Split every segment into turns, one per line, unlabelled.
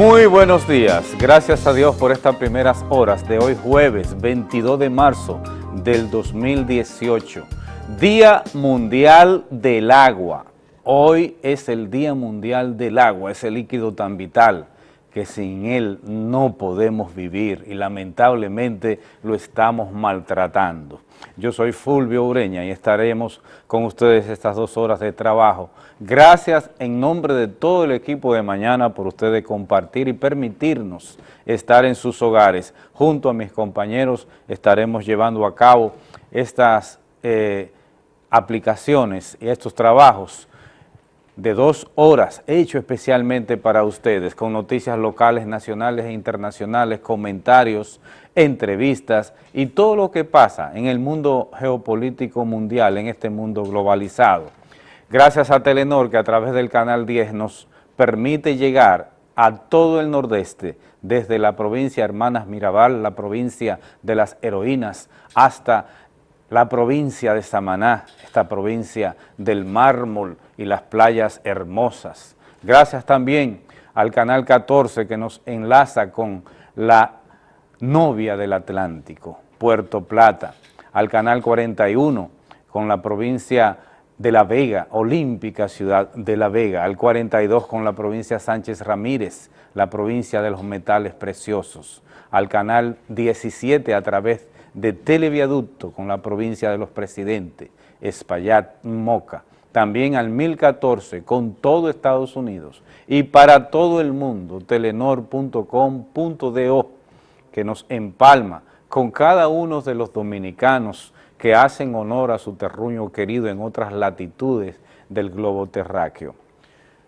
Muy buenos días, gracias a Dios por estas primeras horas de hoy jueves 22 de marzo del 2018, Día Mundial del Agua. Hoy es el Día Mundial del Agua, ese líquido tan vital que sin él no podemos vivir y lamentablemente lo estamos maltratando. Yo soy Fulvio Ureña y estaremos con ustedes estas dos horas de trabajo. Gracias en nombre de todo el equipo de mañana por ustedes compartir y permitirnos estar en sus hogares. Junto a mis compañeros estaremos llevando a cabo estas eh, aplicaciones y estos trabajos de dos horas, hecho especialmente para ustedes, con noticias locales, nacionales e internacionales, comentarios, entrevistas y todo lo que pasa en el mundo geopolítico mundial, en este mundo globalizado. Gracias a Telenor que a través del Canal 10 nos permite llegar a todo el nordeste, desde la provincia Hermanas Mirabal, la provincia de las heroínas, hasta la provincia de Samaná, esta provincia del mármol y las playas hermosas. Gracias también al Canal 14 que nos enlaza con la novia del Atlántico, Puerto Plata, al Canal 41 con la provincia de La Vega, olímpica ciudad de La Vega, al 42 con la provincia Sánchez Ramírez, la provincia de los metales preciosos, al Canal 17 a través de televiaducto con la provincia de los presidentes, Espaillat, Moca, también al 1014 con todo Estados Unidos y para todo el mundo, telenor.com.do, que nos empalma con cada uno de los dominicanos que hacen honor a su terruño querido en otras latitudes del globo terráqueo.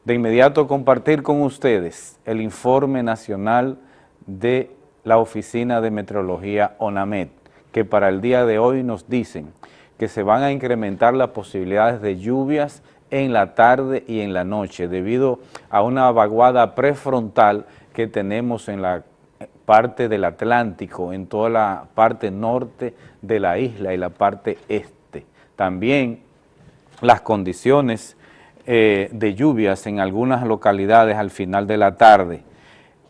De inmediato compartir con ustedes el informe nacional de la Oficina de Meteorología ONAMET, que para el día de hoy nos dicen que se van a incrementar las posibilidades de lluvias en la tarde y en la noche debido a una vaguada prefrontal que tenemos en la parte del Atlántico, en toda la parte norte de la isla y la parte este. También las condiciones eh, de lluvias en algunas localidades al final de la tarde,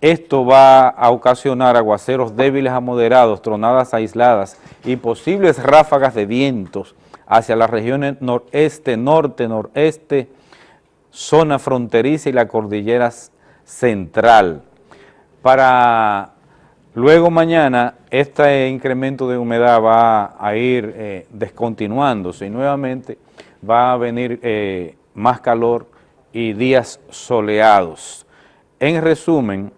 esto va a ocasionar aguaceros débiles a moderados, tronadas aisladas y posibles ráfagas de vientos hacia las regiones noreste, norte, noreste, zona fronteriza y la cordillera central. Para luego mañana este incremento de humedad va a ir eh, descontinuándose y nuevamente va a venir eh, más calor y días soleados. En resumen,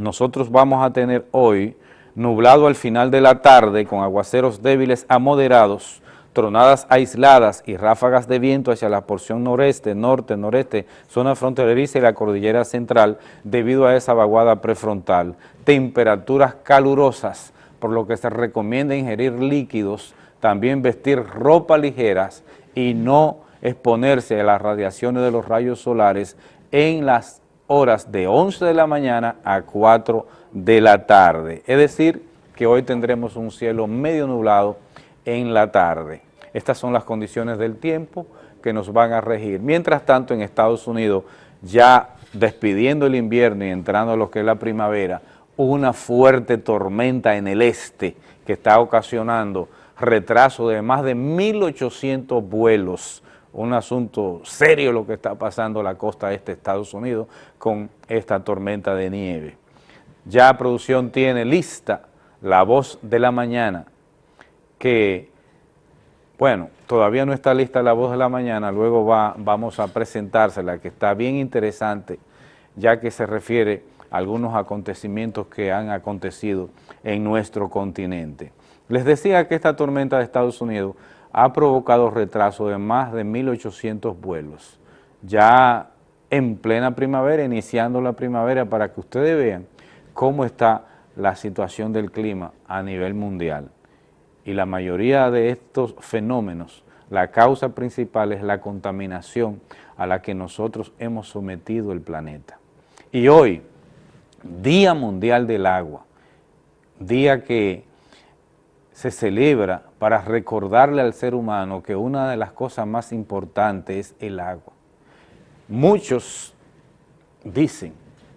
nosotros vamos a tener hoy nublado al final de la tarde con aguaceros débiles a moderados, tronadas aisladas y ráfagas de viento hacia la porción noreste, norte, noreste, zona fronteriza y la cordillera central debido a esa vaguada prefrontal. Temperaturas calurosas, por lo que se recomienda ingerir líquidos, también vestir ropa ligeras y no exponerse a las radiaciones de los rayos solares en las horas de 11 de la mañana a 4 de la tarde. Es decir, que hoy tendremos un cielo medio nublado en la tarde. Estas son las condiciones del tiempo que nos van a regir. Mientras tanto, en Estados Unidos, ya despidiendo el invierno y entrando a lo que es la primavera, una fuerte tormenta en el este que está ocasionando retraso de más de 1.800 vuelos un asunto serio lo que está pasando en la costa este de Estados Unidos con esta tormenta de nieve. Ya producción tiene lista la voz de la mañana que, bueno, todavía no está lista la voz de la mañana, luego va, vamos a presentársela que está bien interesante ya que se refiere a algunos acontecimientos que han acontecido en nuestro continente. Les decía que esta tormenta de Estados Unidos ha provocado retraso de más de 1.800 vuelos. Ya en plena primavera, iniciando la primavera, para que ustedes vean cómo está la situación del clima a nivel mundial. Y la mayoría de estos fenómenos, la causa principal es la contaminación a la que nosotros hemos sometido el planeta. Y hoy, Día Mundial del Agua, día que se celebra para recordarle al ser humano que una de las cosas más importantes es el agua. Muchos dicen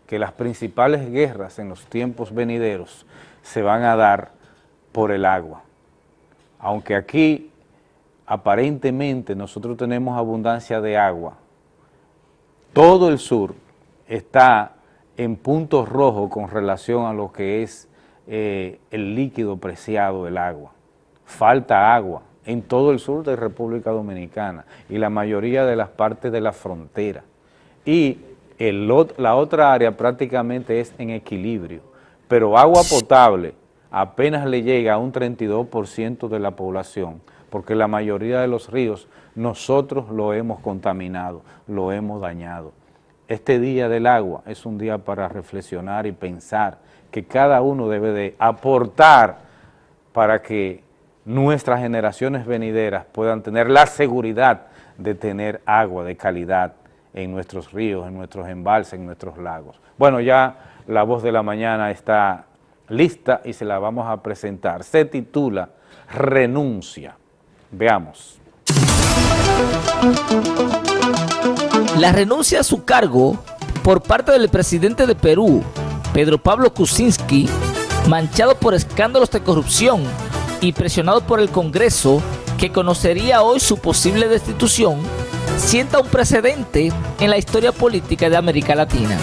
que las principales guerras en los tiempos venideros se van a dar por el agua. Aunque aquí aparentemente nosotros tenemos abundancia de agua, todo el sur está en puntos rojos con relación a lo que es eh, el líquido preciado del agua. Falta agua en todo el sur de República Dominicana y la mayoría de las partes de la frontera. Y el, la otra área prácticamente es en equilibrio, pero agua potable apenas le llega a un 32% de la población, porque la mayoría de los ríos nosotros lo hemos contaminado, lo hemos dañado. Este día del agua es un día para reflexionar y pensar que cada uno debe de aportar para que nuestras generaciones venideras puedan tener la seguridad de tener agua de calidad en nuestros ríos, en nuestros embalses, en nuestros lagos. Bueno, ya la voz de la mañana está lista y se la vamos a presentar. Se titula Renuncia. Veamos.
La renuncia a su cargo por parte del presidente de Perú, Pedro Pablo Kuczynski, manchado por escándalos de corrupción y presionado por el Congreso, que conocería hoy su posible destitución, sienta un precedente en la historia política de América Latina.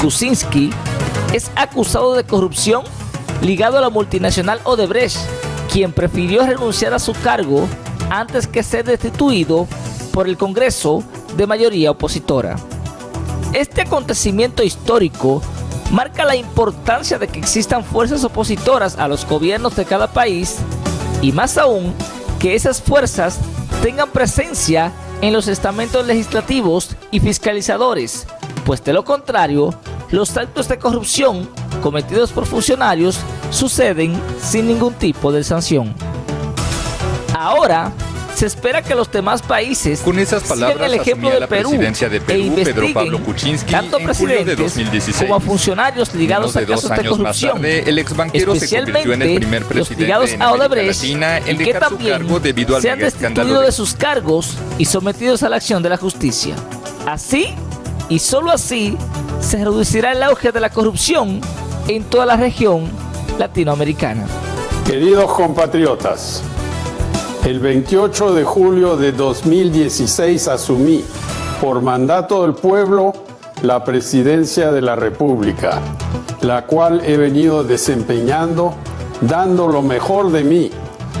Kuczynski es acusado de corrupción ligado a la multinacional Odebrecht, quien prefirió renunciar a su cargo antes que ser destituido por el Congreso de mayoría opositora. Este acontecimiento histórico marca la importancia de que existan fuerzas opositoras a los gobiernos de cada país y más aún que esas fuerzas tengan presencia en los estamentos legislativos y fiscalizadores, pues de lo contrario, los actos de corrupción cometidos por funcionarios suceden sin ningún tipo de sanción. Ahora, se espera que los demás países
con esas palabras
sigan el ejemplo de
la
Perú,
presidencia de Perú
e investiguen
Pedro Pablo Kuczynski
tanto
en julio de
presidentes
2016.
como a funcionarios ligados a
de
casos de corrupción,
tarde, el ex banquero se convirtió en el primer
los
presidente
ligados
en
a Odebrecht
Latina en
y que también
debido al
se han destituido
de
de sus cargos y sometidos a la acción de la justicia. Así, y solo así, se reducirá el auge de la corrupción en toda la región latinoamericana.
Queridos compatriotas, el 28 de julio de 2016 asumí, por mandato del pueblo, la presidencia de la República, la cual he venido desempeñando, dando lo mejor de mí,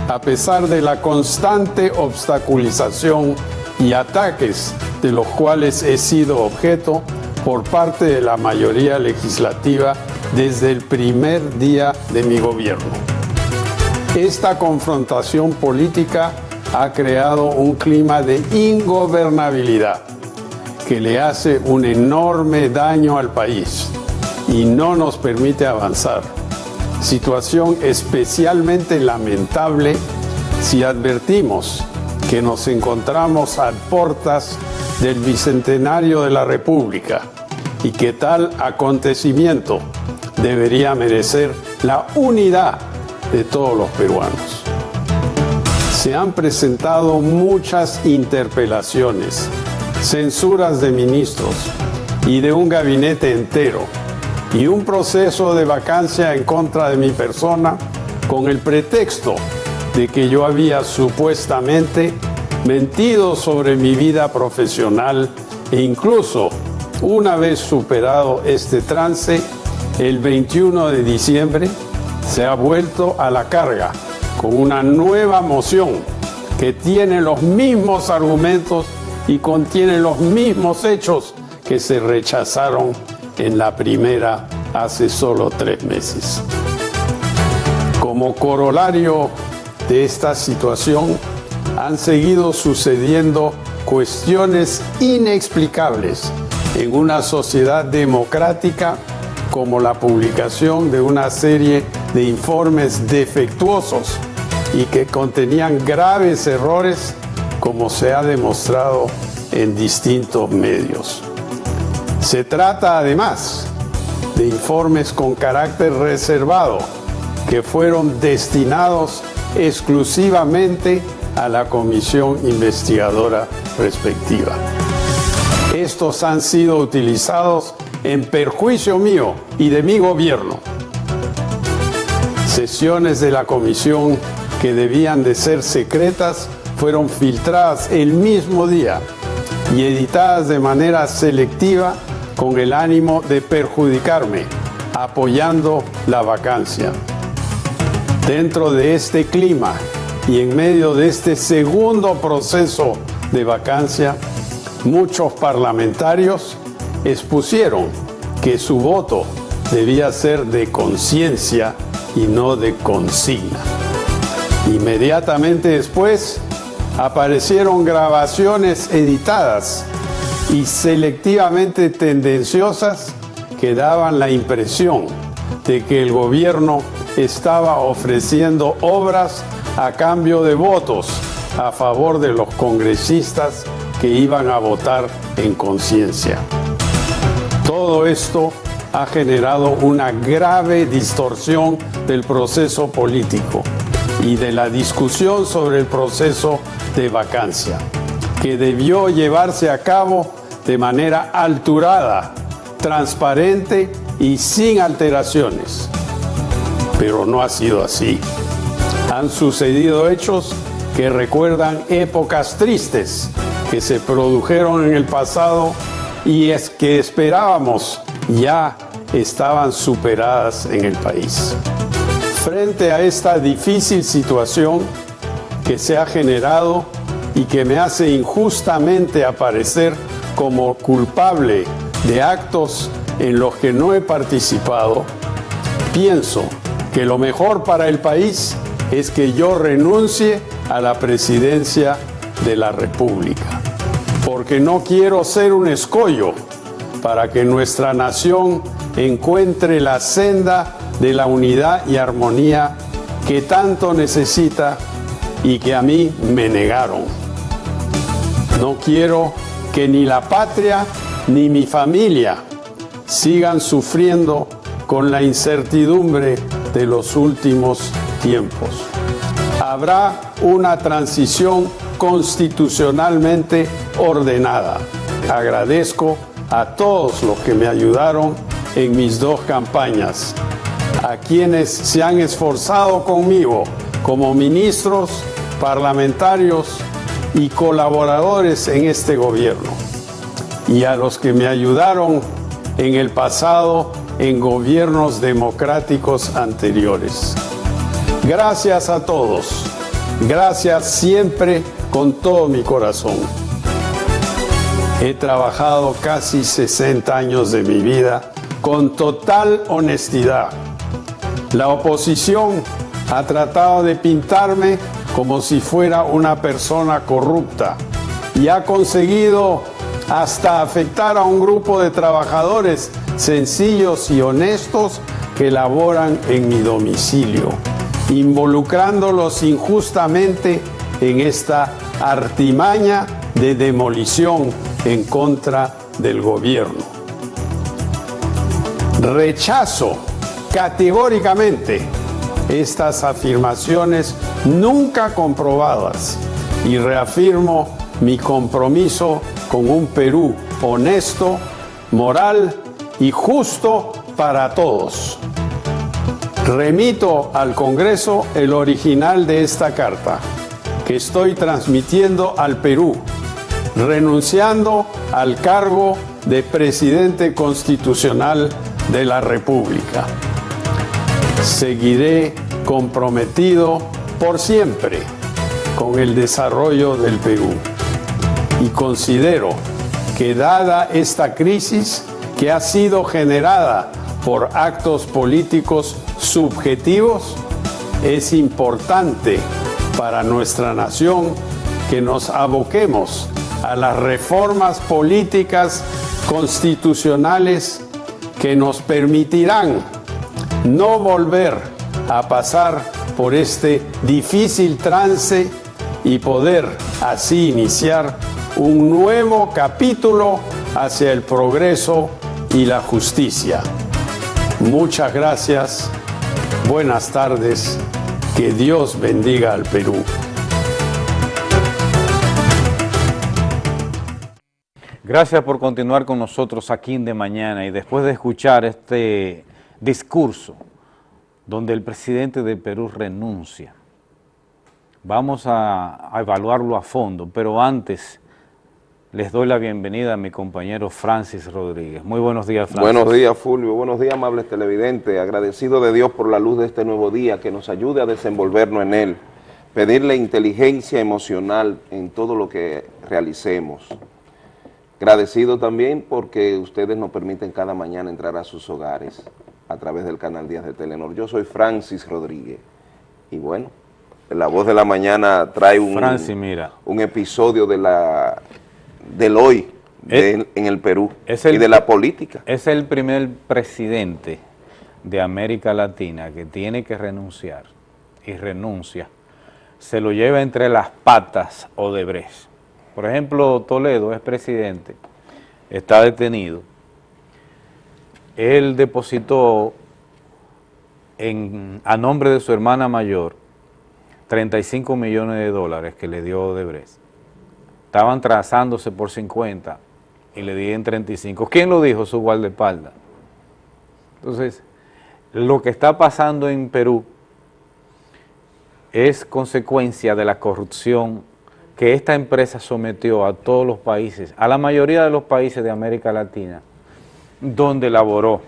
a pesar de la constante obstaculización y ataques de los cuales he sido objeto por parte de la mayoría legislativa desde el primer día de mi gobierno. Esta confrontación política ha creado un clima de ingobernabilidad que le hace un enorme daño al país y no nos permite avanzar. Situación especialmente lamentable si advertimos que nos encontramos a portas del Bicentenario de la República y que tal acontecimiento debería merecer la unidad de todos los peruanos. Se han presentado muchas interpelaciones, censuras de ministros y de un gabinete entero y un proceso de vacancia en contra de mi persona con el pretexto de que yo había supuestamente mentido sobre mi vida profesional e incluso una vez superado este trance, el 21 de diciembre se ha vuelto a la carga con una nueva moción que tiene los mismos argumentos y contiene los mismos hechos que se rechazaron en la primera hace solo tres meses. Como corolario de esta situación, han seguido sucediendo cuestiones inexplicables en una sociedad democrática como la publicación de una serie de informes defectuosos y que contenían graves errores como se ha demostrado en distintos medios. Se trata además de informes con carácter reservado que fueron destinados exclusivamente a la comisión investigadora respectiva. Estos han sido utilizados en perjuicio mío y de mi gobierno. Sesiones de la comisión que debían de ser secretas fueron filtradas el mismo día y editadas de manera selectiva con el ánimo de perjudicarme, apoyando la vacancia. Dentro de este clima y en medio de este segundo proceso de vacancia, muchos parlamentarios expusieron que su voto debía ser de conciencia y no de consigna. Inmediatamente después aparecieron grabaciones editadas y selectivamente tendenciosas que daban la impresión de que el gobierno estaba ofreciendo obras a cambio de votos a favor de los congresistas que iban a votar en conciencia. Todo esto ha generado una grave distorsión del proceso político y de la discusión sobre el proceso de vacancia, que debió llevarse a cabo de manera alturada, transparente y sin alteraciones. Pero no ha sido así. Han sucedido hechos que recuerdan épocas tristes que se produjeron en el pasado y es que esperábamos ya estaban superadas en el país. Frente a esta difícil situación que se ha generado y que me hace injustamente aparecer como culpable de actos en los que no he participado, pienso que lo mejor para el país es que yo renuncie a la presidencia de la República, porque no quiero ser un escollo para que nuestra nación encuentre la senda de la unidad y armonía que tanto necesita y que a mí me negaron. No quiero que ni la patria ni mi familia sigan sufriendo con la incertidumbre de los últimos tiempos. Habrá una transición constitucionalmente ordenada. Agradezco a todos los que me ayudaron en mis dos campañas, a quienes se han esforzado conmigo como ministros, parlamentarios y colaboradores en este gobierno, y a los que me ayudaron en el pasado en gobiernos democráticos anteriores. Gracias a todos, gracias siempre con todo mi corazón. He trabajado casi 60 años de mi vida con total honestidad. La oposición ha tratado de pintarme como si fuera una persona corrupta y ha conseguido hasta afectar a un grupo de trabajadores sencillos y honestos que laboran en mi domicilio, involucrándolos injustamente en esta artimaña de demolición en contra del gobierno. Rechazo categóricamente estas afirmaciones nunca comprobadas y reafirmo mi compromiso con un Perú honesto, moral y justo para todos. Remito al Congreso el original de esta carta que estoy transmitiendo al Perú renunciando al cargo de presidente constitucional de la República. Seguiré comprometido por siempre con el desarrollo del Perú y considero que dada esta crisis que ha sido generada por actos políticos subjetivos, es importante para nuestra nación que nos aboquemos a las reformas políticas constitucionales que nos permitirán no volver a pasar por este difícil trance y poder así iniciar un nuevo capítulo hacia el progreso y la justicia. Muchas gracias, buenas tardes, que Dios bendiga al Perú.
Gracias por continuar con nosotros aquí en De Mañana y después de escuchar este discurso donde el presidente de Perú renuncia, vamos a, a evaluarlo a fondo, pero antes les doy la bienvenida a mi compañero Francis Rodríguez. Muy buenos días,
Francis. Buenos días, Fulvio. Buenos días, amables televidentes. Agradecido de Dios por la luz de este nuevo día, que nos ayude a desenvolvernos en él. Pedirle inteligencia emocional en todo lo que realicemos. Agradecido también porque ustedes nos permiten cada mañana entrar a sus hogares a través del canal Días de Telenor. Yo soy Francis Rodríguez y bueno, La Voz de la Mañana trae un,
mira.
un episodio de la, del hoy en el Perú y de la política.
Es el primer presidente de América Latina que tiene que renunciar y renuncia, se lo lleva entre las patas o de Odebrecht. Por ejemplo, Toledo es presidente, está detenido. Él depositó en, a nombre de su hermana mayor 35 millones de dólares que le dio Odebrecht. Estaban trazándose por 50 y le di en 35. ¿Quién lo dijo? Su guardaespaldas. Entonces, lo que está pasando en Perú es consecuencia de la corrupción que esta empresa sometió a todos los países, a la mayoría de los países de América Latina, donde laboró.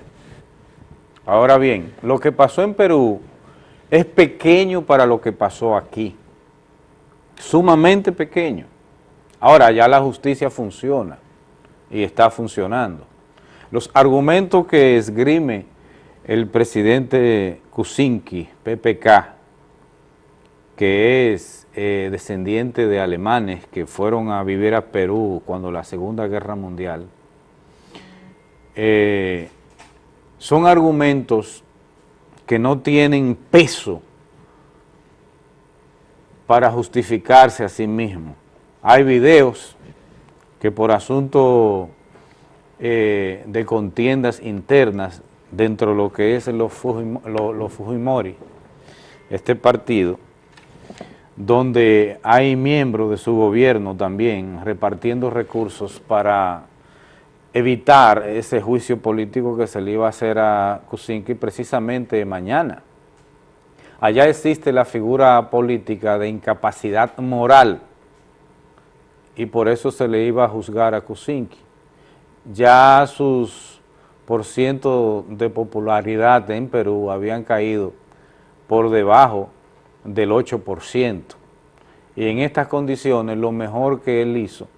Ahora bien, lo que pasó en Perú es pequeño para lo que pasó aquí, sumamente pequeño. Ahora ya la justicia funciona y está funcionando. Los argumentos que esgrime el presidente Kuczynski, PPK, que es eh, descendiente de alemanes que fueron a vivir a Perú cuando la Segunda Guerra Mundial, eh, son argumentos que no tienen peso para justificarse a sí mismos. Hay videos que por asunto eh, de contiendas internas dentro de lo que es los Fujimori, este partido, donde hay miembros de su gobierno también repartiendo recursos para evitar ese juicio político que se le iba a hacer a Kuczynski precisamente mañana. Allá existe la figura política de incapacidad moral y por eso se le iba a juzgar a Kuczynski. Ya sus por ciento de popularidad en Perú habían caído por debajo del 8%. Y en estas condiciones lo mejor que él hizo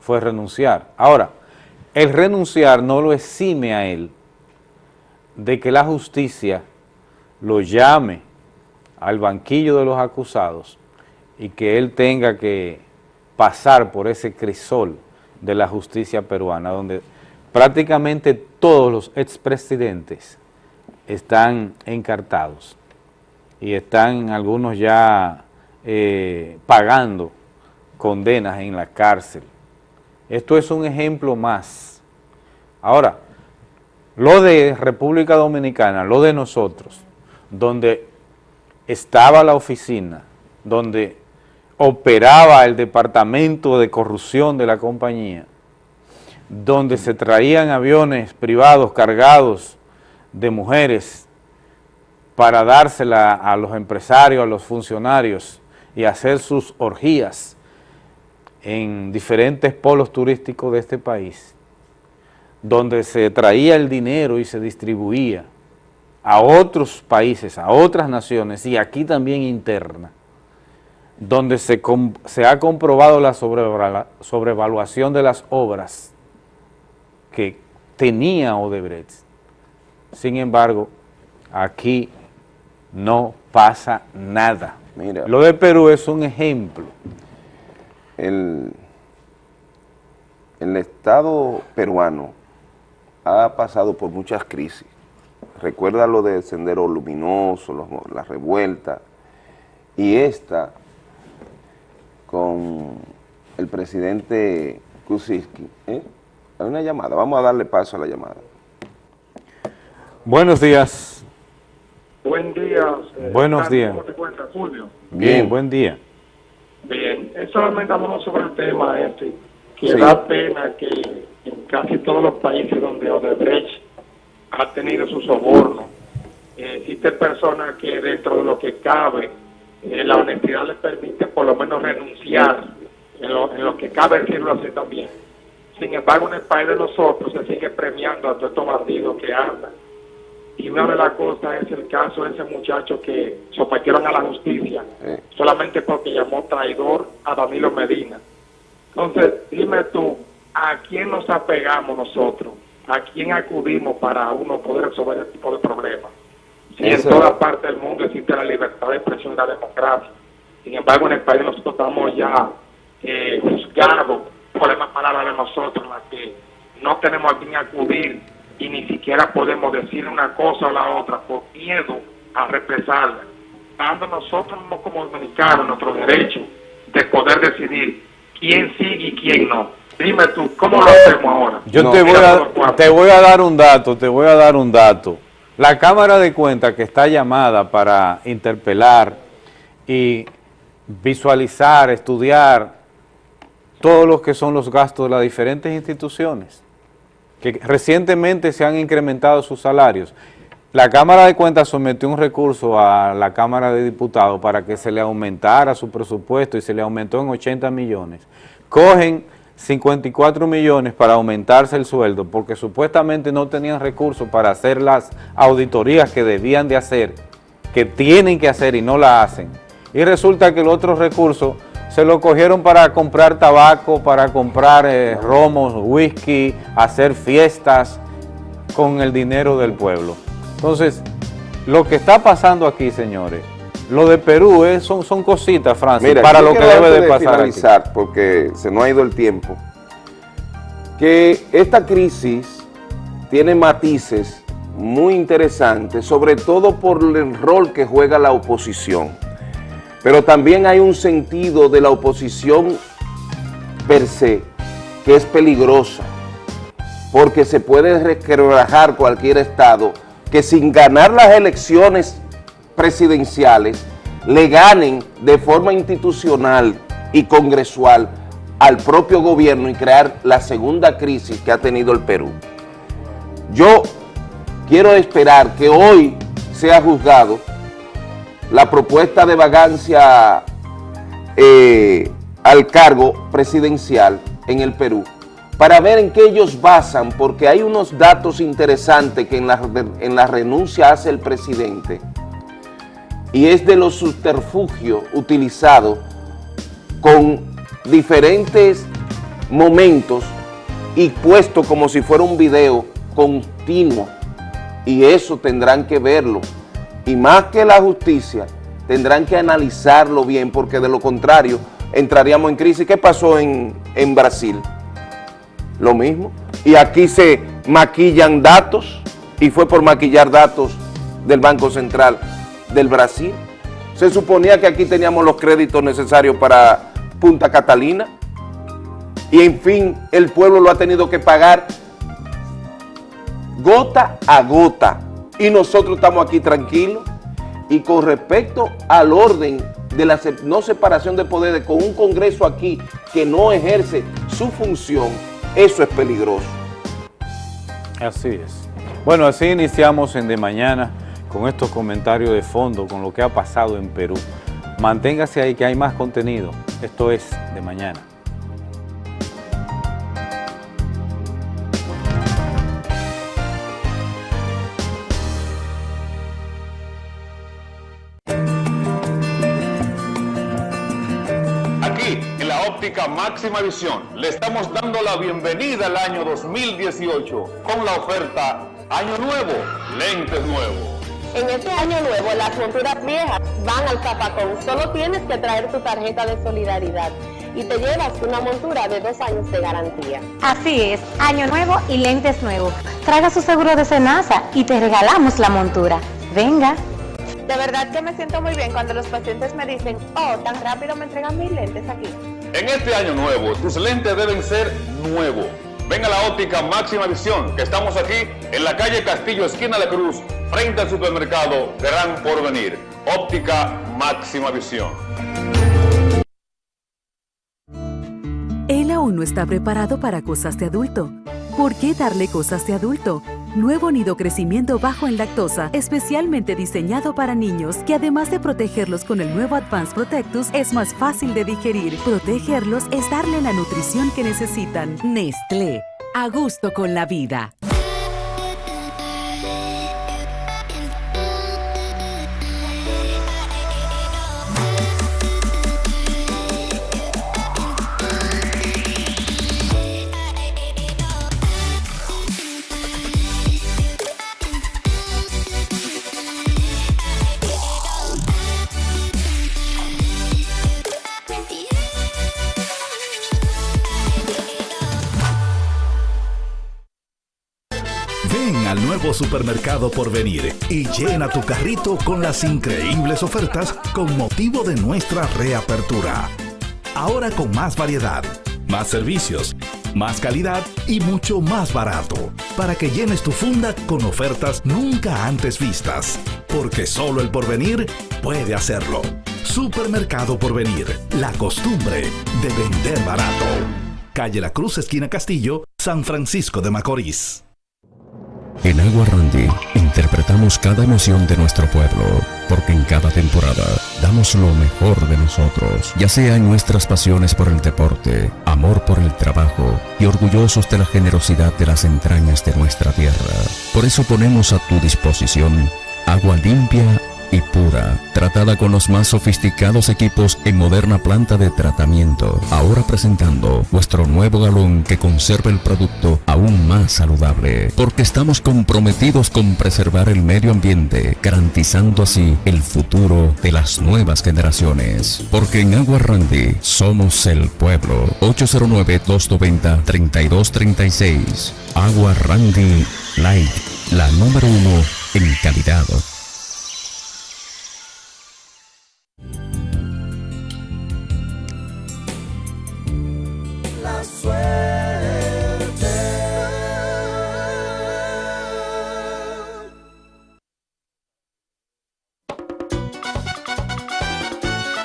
fue renunciar. Ahora, el renunciar no lo exime a él de que la justicia lo llame al banquillo de los acusados y que él tenga que pasar por ese crisol de la justicia peruana, donde prácticamente todos los expresidentes están encartados y están algunos ya eh, pagando condenas en la cárcel. Esto es un ejemplo más. Ahora, lo de República Dominicana, lo de nosotros, donde estaba la oficina, donde operaba el departamento de corrupción de la compañía, donde se traían aviones privados cargados de mujeres para dársela a los empresarios, a los funcionarios y hacer sus orgías en diferentes polos turísticos de este país, donde se traía el dinero y se distribuía a otros países, a otras naciones y aquí también interna, donde se, ha comprobado la sobrevaluación de las obras que tenía Odebrecht. Sin embargo, aquí no pasa nada. Mira, Lo de Perú es un ejemplo.
El, el Estado peruano ha pasado por muchas crisis. Recuerda lo de Sendero Luminoso, la revuelta, y esta con el presidente Kuczynski. ¿eh? Hay una llamada, vamos a darle paso a la llamada.
Buenos días.
Buen día.
Eh, Buenos días.
¿Cómo te cuentas, Julio?
Bien, buen día.
Bien, solamente hablamos sobre el tema este, que da pena que en casi todos los países donde Odebrecht ha tenido su soborno, eh, existen personas que dentro de lo que cabe, eh, la honestidad les permite por lo menos renunciar en lo, que cabe decirlo así también. Sin embargo, en el país de nosotros se sigue premiando a todos estos bandidos que andan. Y una de las cosas es el caso de ese muchacho que sometieron a la justicia solamente porque llamó traidor a Danilo Medina. Entonces, dime tú, ¿a quién nos apegamos nosotros? ¿A quién acudimos para uno poder resolver este tipo de problemas? Si en toda parte del mundo existe la libertad de expresión y la democracia. Sin embargo, en el país nosotros estamos ya eh, juzgados por las palabras de nosotros, las que no tenemos a quién acudir y ni siquiera podemos decir una cosa o la otra por miedo a represarla, dando nosotros como dominicanos nuestro derecho de poder decidir quién sigue y quién no. Dime tú, ¿cómo lo hacemos ahora?
Yo te, voy a, te voy a dar un dato, te voy a dar un dato. La Cámara de Cuentas que está llamada para interpelar y visualizar, estudiar todos los que son los gastos de las diferentes instituciones, que recientemente se han incrementado sus salarios. La Cámara de Cuentas sometió un recurso a la Cámara de Diputados para que se le aumentara su presupuesto y se le aumentó en 80 millones. Cogen 54 millones para aumentarse el sueldo porque supuestamente no tenían recursos para hacer las auditorías que debían de hacer, que tienen que hacer y no la hacen. Y resulta que el otro recurso se lo cogieron para comprar tabaco, para comprar eh, romos, whisky, hacer fiestas con el dinero del pueblo. Entonces, lo que está pasando aquí, señores, lo de Perú eh, son, son cositas, Francis, para lo que debe de, pasar
porque se nos ha ido el tiempo, que esta crisis tiene matices muy interesantes, sobre todo por el rol que juega la oposición. Pero también hay un sentido de la oposición per se que es peligrosa, porque se puede requebrajar cualquier Estado que sin ganar las elecciones presidenciales le ganen de forma institucional y congresual al propio gobierno y crear la segunda crisis que ha tenido el Perú. Yo quiero esperar que hoy sea juzgado la propuesta de vagancia eh, al cargo presidencial en el Perú para ver en qué ellos basan, porque hay unos datos interesantes que en la, en la renuncia hace el presidente y es de los subterfugios utilizados con diferentes momentos y puesto como si fuera un video continuo y eso tendrán que verlo y más que la justicia, tendrán que analizarlo bien porque de lo contrario entraríamos en crisis. ¿Qué pasó en, en Brasil? Lo mismo. Y aquí se maquillan datos y fue por maquillar datos del Banco Central del Brasil. Se suponía que aquí teníamos los créditos necesarios para Punta Catalina y en fin el pueblo lo ha tenido que pagar gota a gota y nosotros estamos aquí tranquilos. Y con respecto al orden de la no separación de poderes con un Congreso aquí que no ejerce su función, eso es peligroso.
Así es. Bueno, así iniciamos en De Mañana con estos comentarios de fondo, con lo que ha pasado en Perú. Manténgase ahí que hay más contenido. Esto es De Mañana.
Máxima visión. Le estamos dando la bienvenida al año 2018 con la oferta Año Nuevo, lentes nuevos.
En este año nuevo las monturas viejas van al zapacón. Solo tienes que traer tu tarjeta de solidaridad y te llevas una montura de dos años de garantía.
Así es, año nuevo y lentes nuevos. Traiga su seguro de Senasa y te regalamos la montura. Venga.
De verdad que me siento muy bien cuando los pacientes me dicen, oh, tan rápido me entregan mis lentes aquí.
En este año nuevo, tus lentes deben ser nuevos. Ven a la óptica Máxima Visión, que estamos aquí en la calle Castillo, esquina de Cruz, frente al supermercado Gran Porvenir. Óptica Máxima Visión.
Él aún no está preparado para cosas de adulto ¿Por qué darle cosas de adulto? Nuevo nido crecimiento bajo en lactosa, especialmente diseñado para niños, que además de protegerlos con el nuevo Advanced Protectus, es más fácil de digerir. Protegerlos es darle la nutrición que necesitan. Nestlé, a gusto con la vida.
Supermercado por venir y llena tu carrito con las increíbles ofertas con motivo de nuestra reapertura. Ahora con más variedad, más servicios, más calidad y mucho más barato, para que llenes tu funda con ofertas nunca antes vistas, porque solo el porvenir puede hacerlo. Supermercado Porvenir, la costumbre de vender barato. Calle La Cruz, esquina Castillo, San Francisco de Macorís.
En Agua Randy interpretamos cada emoción de nuestro pueblo, porque en cada temporada damos lo mejor de nosotros, ya sea en nuestras pasiones por el deporte, amor por el trabajo y orgullosos de la generosidad de las entrañas de nuestra tierra. Por eso ponemos a tu disposición agua limpia y pura, tratada con los más sofisticados equipos en moderna planta de tratamiento. Ahora presentando nuestro nuevo galón que conserva el producto aún más saludable, porque estamos comprometidos con preservar el medio ambiente, garantizando así el futuro de las nuevas generaciones. Porque en Agua Randy somos el pueblo. 809-290-3236. Agua Randy Light, la número uno en calidad.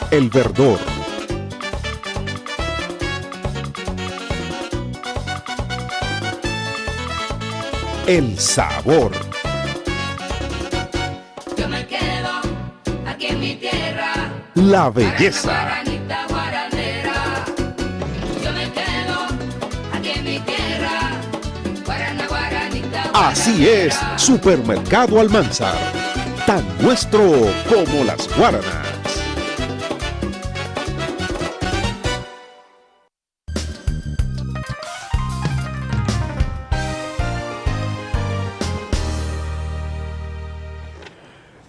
El verdor. El sabor.
Yo me quedo aquí en mi tierra.
La belleza. Así es, Supermercado Almanzar. Tan nuestro como las guaranas.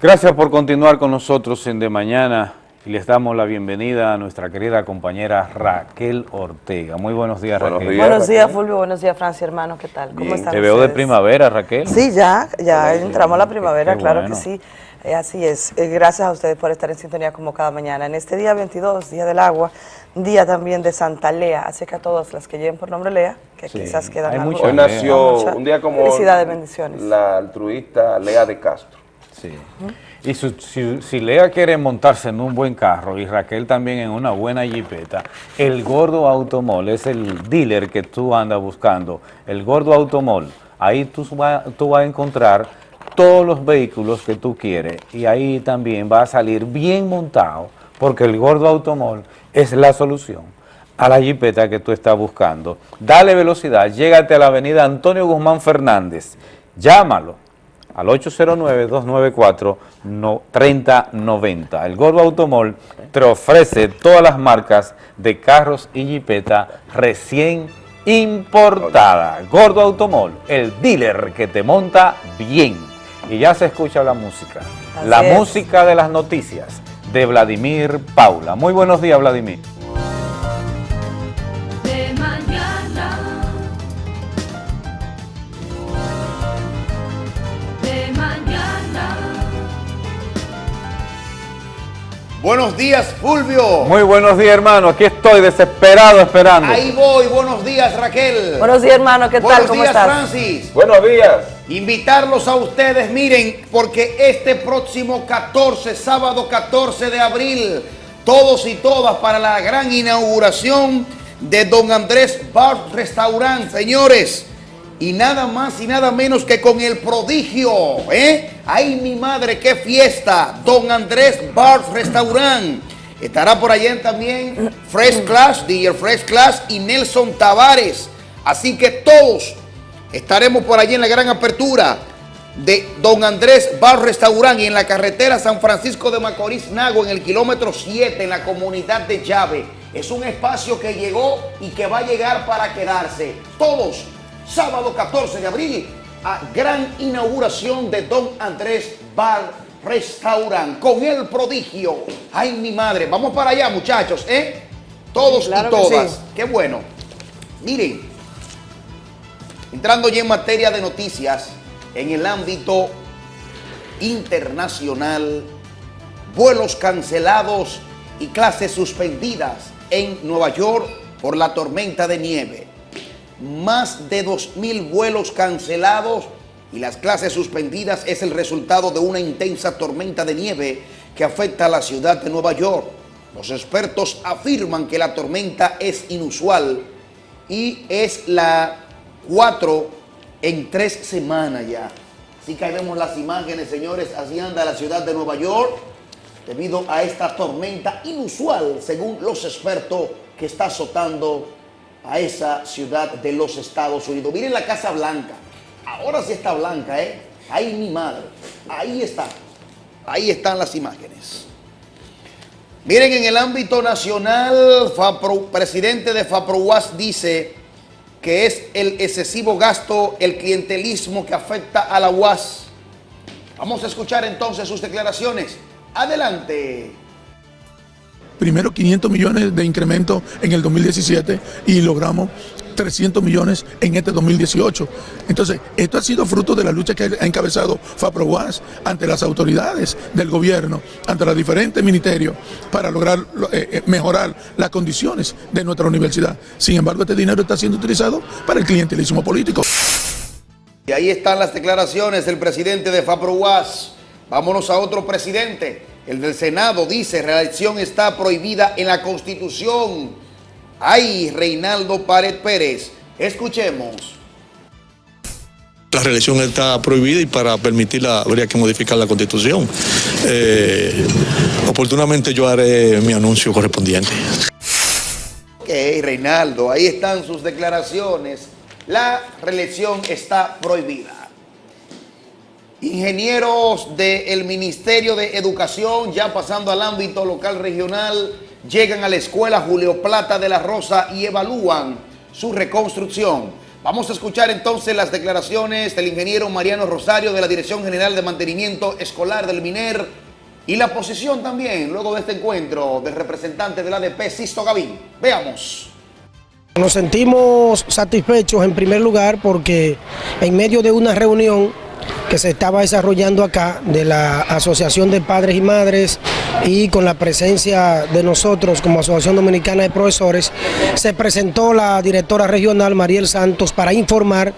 Gracias por continuar con nosotros en De Mañana y les damos la bienvenida a nuestra querida compañera Raquel Ortega. Muy buenos días, Raquel.
buenos días, Fulvio. Buenos días, Francia, hermano. ¿Qué tal? ¿Cómo están
Te veo de primavera, Raquel.
Sí, ya, ya entramos a la primavera, claro que sí. Eh, así es. Eh, gracias a ustedes por estar en sintonía como cada mañana. En este día 22, Día del Agua, día también de Santa Lea, así que a todas las que lleven por nombre Lea, que quizás quedan
Hay
algo.
Hoy nació un día como
Felicidades, bendiciones.
la altruista Lea de Castro.
Sí. Y si, Lea quiere montarse en un buen carro y Raquel también en una buena jipeta, el Gordo Automol es el dealer que tú andas buscando. El Gordo Automol, ahí tú, tú vas a encontrar todos los vehículos que tú quieres y ahí también va a salir bien montado porque el Gordo Automol es la solución a la jipeta que tú estás buscando. Dale velocidad, llégate a la avenida Antonio Guzmán Fernández, llámalo al 809-294-3090. El Gordo Automol te ofrece todas las marcas de carros y jipeta recién importada. Gordo Automol, el dealer que te monta bien. Y ya se escucha la música. la música de las noticias de Vladimir Paula. Muy buenos días, Vladimir.
Buenos días, Fulvio.
Muy buenos días, hermano. Aquí estoy desesperado esperando.
Ahí voy. Buenos días, Raquel.
Buenos días, hermano. ¿Qué
tal?
¿Cómo
días, Francis. Buenos días. Invitarlos a ustedes, miren, porque este próximo 14, sábado 14 de abril, todos y todas para la gran inauguración de Don Andrés Bar Restaurant. Señores, y nada más y nada menos que con el prodigio, ¿eh? ¡Ay, mi madre, qué fiesta! Don Andrés Bar Restaurant. Estará por allá también Fresh Class, DJ Fresh Class y Nelson Tavares. Así que todos estaremos por allí en la gran apertura de Don Andrés Bar Restaurant y en la carretera San Francisco de Macorís Nago en el kilómetro 7 en la comunidad de Llave. Es un espacio que llegó y que va a llegar para quedarse. Todos sábado 14 de abril, a gran inauguración de Don Andrés Bar Restaurant con el prodigio. Ay, mi madre. Vamos para allá, muchachos, ¿eh? Todos y todas. Qué bueno. Miren, entrando ya en materia de noticias, en el ámbito internacional, vuelos cancelados y clases suspendidas en Nueva York por la tormenta de nieve más de 2.000 vuelos cancelados y las clases suspendidas es el resultado de una intensa tormenta de nieve que afecta a la ciudad de Nueva York. Los expertos afirman que la tormenta es inusual y es la 4 en 3 semanas ya. Así que ahí vemos las imágenes, señores, así anda la ciudad de Nueva York debido a esta tormenta inusual, según los expertos que está azotando a esa ciudad de los Estados Unidos. Miren la Casa Blanca. Ahora sí está blanca, ¿eh? Ahí mi madre. Ahí está. Ahí están las imágenes. Miren, en el ámbito nacional, presidente de FAPROUAS dice que es el excesivo gasto, el clientelismo que afecta a la UAS. Vamos a escuchar entonces sus declaraciones. Adelante
primero 500 millones de incremento en el 2017 y logramos 300 millones en este 2018. Entonces, esto ha sido fruto de la lucha que ha encabezado FAPROWAS ante las autoridades del gobierno, ante los diferentes ministerios, para lograr eh, eh, mejorar las condiciones de nuestra universidad. Sin embargo, este dinero está siendo utilizado para el clientelismo político.
Y ahí están las declaraciones del presidente de FAPROWAS. Vámonos a otro presidente. El del Senado dice, reelección está prohibida en la Constitución. Ay, Reinaldo Pared Pérez. Escuchemos.
La reelección está prohibida y para permitirla habría que modificar la Constitución. Eh, oportunamente yo haré mi anuncio correspondiente.
Ok, Reinaldo, ahí están sus declaraciones. La reelección está prohibida. Ingenieros del Ministerio de Educación, ya pasando al ámbito local regional, llegan a la escuela Julio Plata de la Rosa y evalúan su reconstrucción. Vamos a escuchar entonces las declaraciones del ingeniero Mariano Rosario de la Dirección General de Mantenimiento Escolar del MINER y la posición también, luego de este encuentro, del representante del ADP, Sisto Gavín. Veamos.
Nos sentimos satisfechos en primer lugar porque en medio de una reunión que se estaba desarrollando acá de la Asociación de Padres y Madres y con la presencia de nosotros como Asociación Dominicana de Profesores, se presentó la directora regional Mariel Santos para informar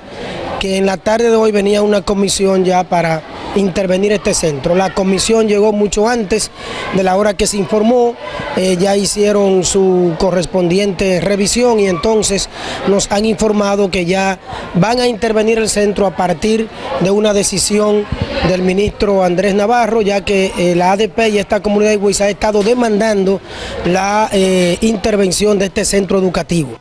que en la tarde de hoy venía una comisión ya para intervenir este centro. La comisión llegó mucho antes de la hora que se informó, eh, ya hicieron su correspondiente revisión y entonces nos han informado que ya van a intervenir el centro a partir de una decisión del ministro Andrés Navarro, ya que eh, la ADP y esta comunidad de Huiza ha estado demandando la eh, intervención de este centro educativo.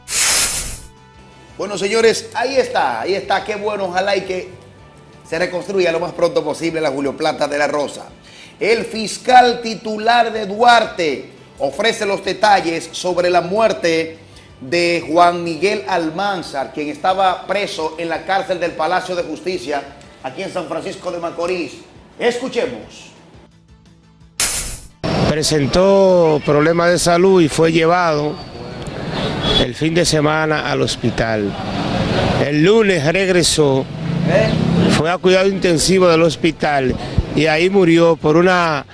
Bueno, señores, ahí está, ahí está, qué bueno, ojalá y que se reconstruya lo más pronto posible la Julio Plata de la Rosa. El fiscal titular de Duarte ofrece los detalles sobre la muerte de Juan Miguel Almanzar, quien estaba preso en la cárcel del Palacio de Justicia aquí en San Francisco de Macorís. Escuchemos.
Presentó problemas de salud y fue llevado el fin de semana al hospital. El lunes regresó, fue a cuidado intensivo del hospital y ahí murió por una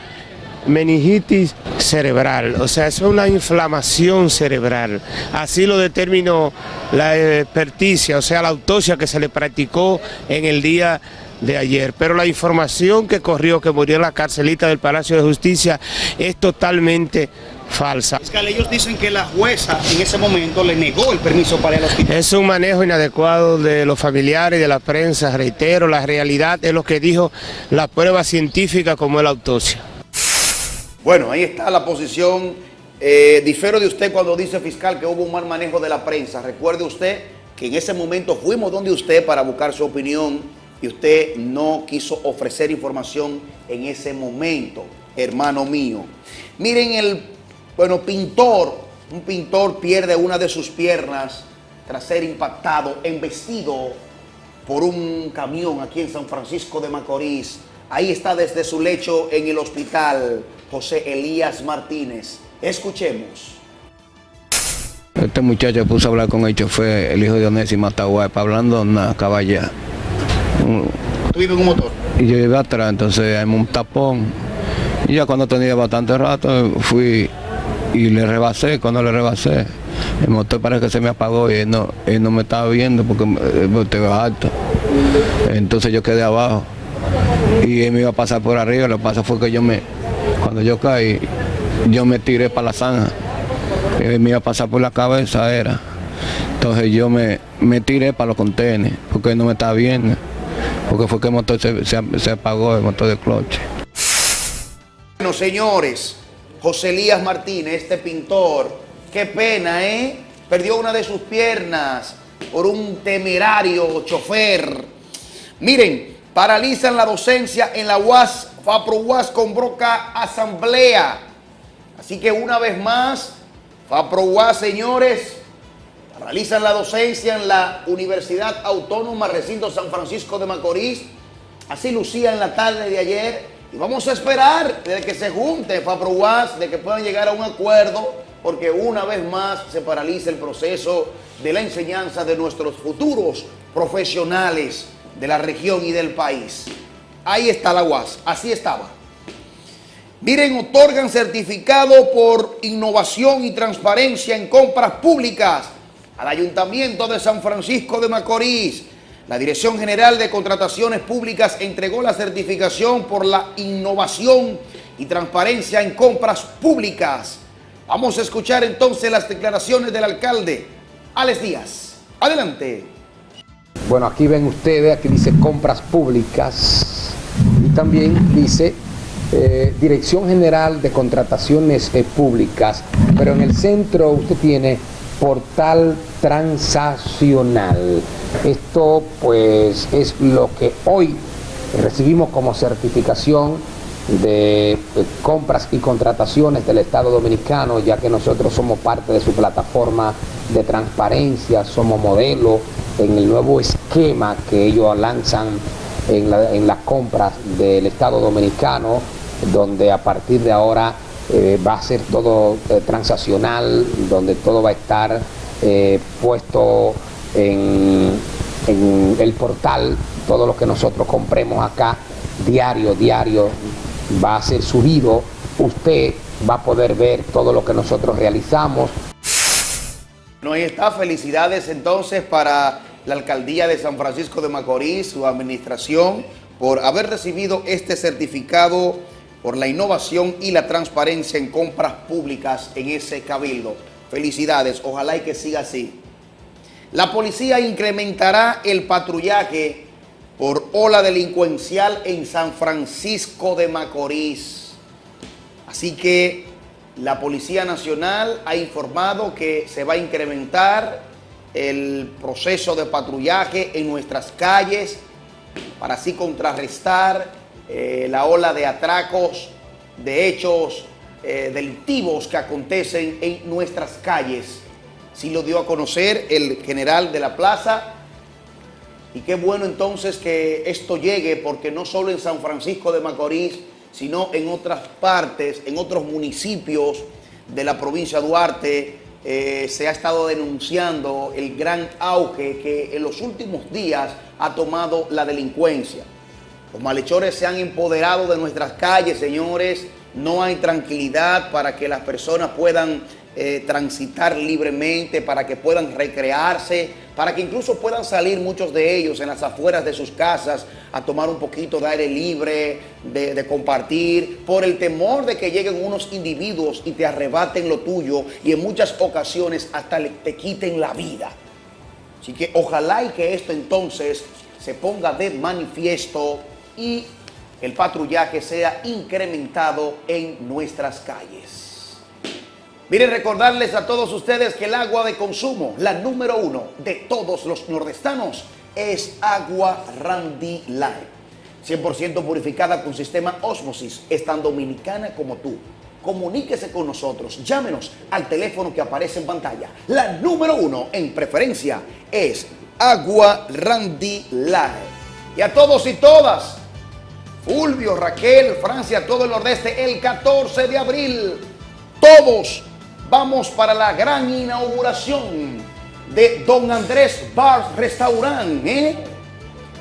meningitis cerebral, o sea, es una inflamación cerebral. Así lo determinó la experticia, o sea, la autopsia que se le practicó en el día de ayer. Pero la información que corrió, que murió en la carcelita del Palacio de Justicia, es totalmente falsa.
Fiscal, ellos dicen que la jueza en ese momento le negó el permiso para ir al hospital.
Es un manejo inadecuado de los familiares y de la prensa, reitero, la realidad es lo que dijo la prueba científica como la autopsia.
Bueno, ahí está la posición. Eh, difero de usted cuando dice fiscal que hubo un mal manejo de la prensa. Recuerde usted que en ese momento fuimos donde usted para buscar su opinión y usted no quiso ofrecer información en ese momento, hermano mío. Miren el, bueno, pintor, un pintor pierde una de sus piernas tras ser impactado, embestido por un camión aquí en San Francisco de Macorís. Ahí está desde su lecho en el hospital José Elías Martínez. Escuchemos.
Este muchacho puso a hablar con el chofer, el hijo de Onésimo Atahualpa, hablando una caballa.
¿Tú vives en un motor?
Y yo iba atrás, entonces hay un tapón. Y ya cuando tenía bastante rato, fui y le rebasé. Cuando le rebasé, el motor parece que se me apagó y él no, él no me estaba viendo porque el motor iba alto. Entonces yo quedé abajo y él me iba a pasar por arriba. Lo que pasa fue que yo me, cuando yo caí, yo me tiré para la zanja. Él me iba a pasar por la cabeza, era. Entonces yo me, me tiré para los contenedores porque él no me estaba viendo. Porque fue que el motor se, se- se apagó, el motor de cloche.
Bueno, señores, José Elías Martínez, este pintor, qué pena, ¿eh? Perdió una de sus piernas por un temerario chofer. Miren, paralizan la docencia en la UAS, FAPRO UAS convoca asamblea. Así que una vez más, FAPRO UAS, señores, paralizan la docencia en la Universidad Autónoma Recinto San Francisco de Macorís. Así lucía en la tarde de ayer. Y vamos a esperar de que se junte FAPRO UAS, de que puedan llegar a un acuerdo, porque una vez más se paraliza el proceso de la enseñanza de nuestros futuros profesionales de la región y del país. Ahí está la UAS, así estaba. Miren, otorgan certificado por innovación y transparencia en compras públicas al Ayuntamiento de San Francisco de Macorís. La Dirección General de Contrataciones Públicas entregó la certificación por la innovación y transparencia en compras públicas. Vamos a escuchar entonces las declaraciones del alcalde, Alex Díaz. Adelante.
Bueno, aquí ven ustedes, aquí dice compras públicas y también dice eh, Dirección General de Contrataciones eh, Públicas, pero en el centro usted tiene portal transaccional. Esto pues es lo que hoy recibimos como certificación de compras y contrataciones del Estado Dominicano, ya que nosotros somos parte de su plataforma de transparencia, somos modelo en el nuevo esquema que ellos lanzan en, la- en las compras del Estado Dominicano, donde a partir de ahora eh, va a ser todo eh, transaccional, donde todo va a estar eh, puesto en, en el portal, todo lo que nosotros compremos acá, diario, diario, va a ser subido, usted va a poder ver todo lo que nosotros realizamos,
No, ahí está. Felicidades entonces para la alcaldía de San Francisco de Macorís, su administración, por haber recibido este certificado por la innovación y la transparencia en compras públicas en ese cabildo. Felicidades, ojalá y que siga así. La policía incrementará el patrullaje por ola delincuencial en San Francisco de Macorís. Así que la Policía Nacional ha informado que se va a incrementar el proceso de patrullaje en nuestras calles para así contrarrestar eh, la ola de atracos, de hechos eh, delictivos que acontecen en nuestras calles. Sí lo dio a conocer el general de la plaza y qué bueno entonces que esto llegue porque no solo en San Francisco de Macorís, sino en otras partes, en otros municipios de la provincia de Duarte, eh, se ha estado denunciando el gran auge que en los últimos días ha tomado la delincuencia. Los malhechores se han empoderado de nuestras calles, señores. No hay tranquilidad para que las personas puedan eh, transitar libremente, para que puedan recrearse, para que incluso puedan salir muchos de ellos en las afueras de sus casas a tomar un poquito de aire libre, de, de compartir, por el temor de que lleguen unos individuos y te arrebaten lo tuyo y en muchas ocasiones hasta te quiten la vida. Así que ojalá y que esto entonces se ponga de manifiesto y el patrullaje sea incrementado en nuestras calles. Miren, recordarles a todos ustedes que el agua de consumo, la número uno de todos los nordestanos, es agua Randy Light. 100% purificada con sistema Osmosis, es tan dominicana como tú. Comuníquese con nosotros, llámenos al teléfono que aparece en pantalla. La número uno en preferencia es Agua Randy Light. Y a todos y todas, Fulvio, Raquel, Francia, todo el nordeste, el 14 de abril, todos vamos para la gran inauguración de Don Andrés Bar Restaurant. ¿eh?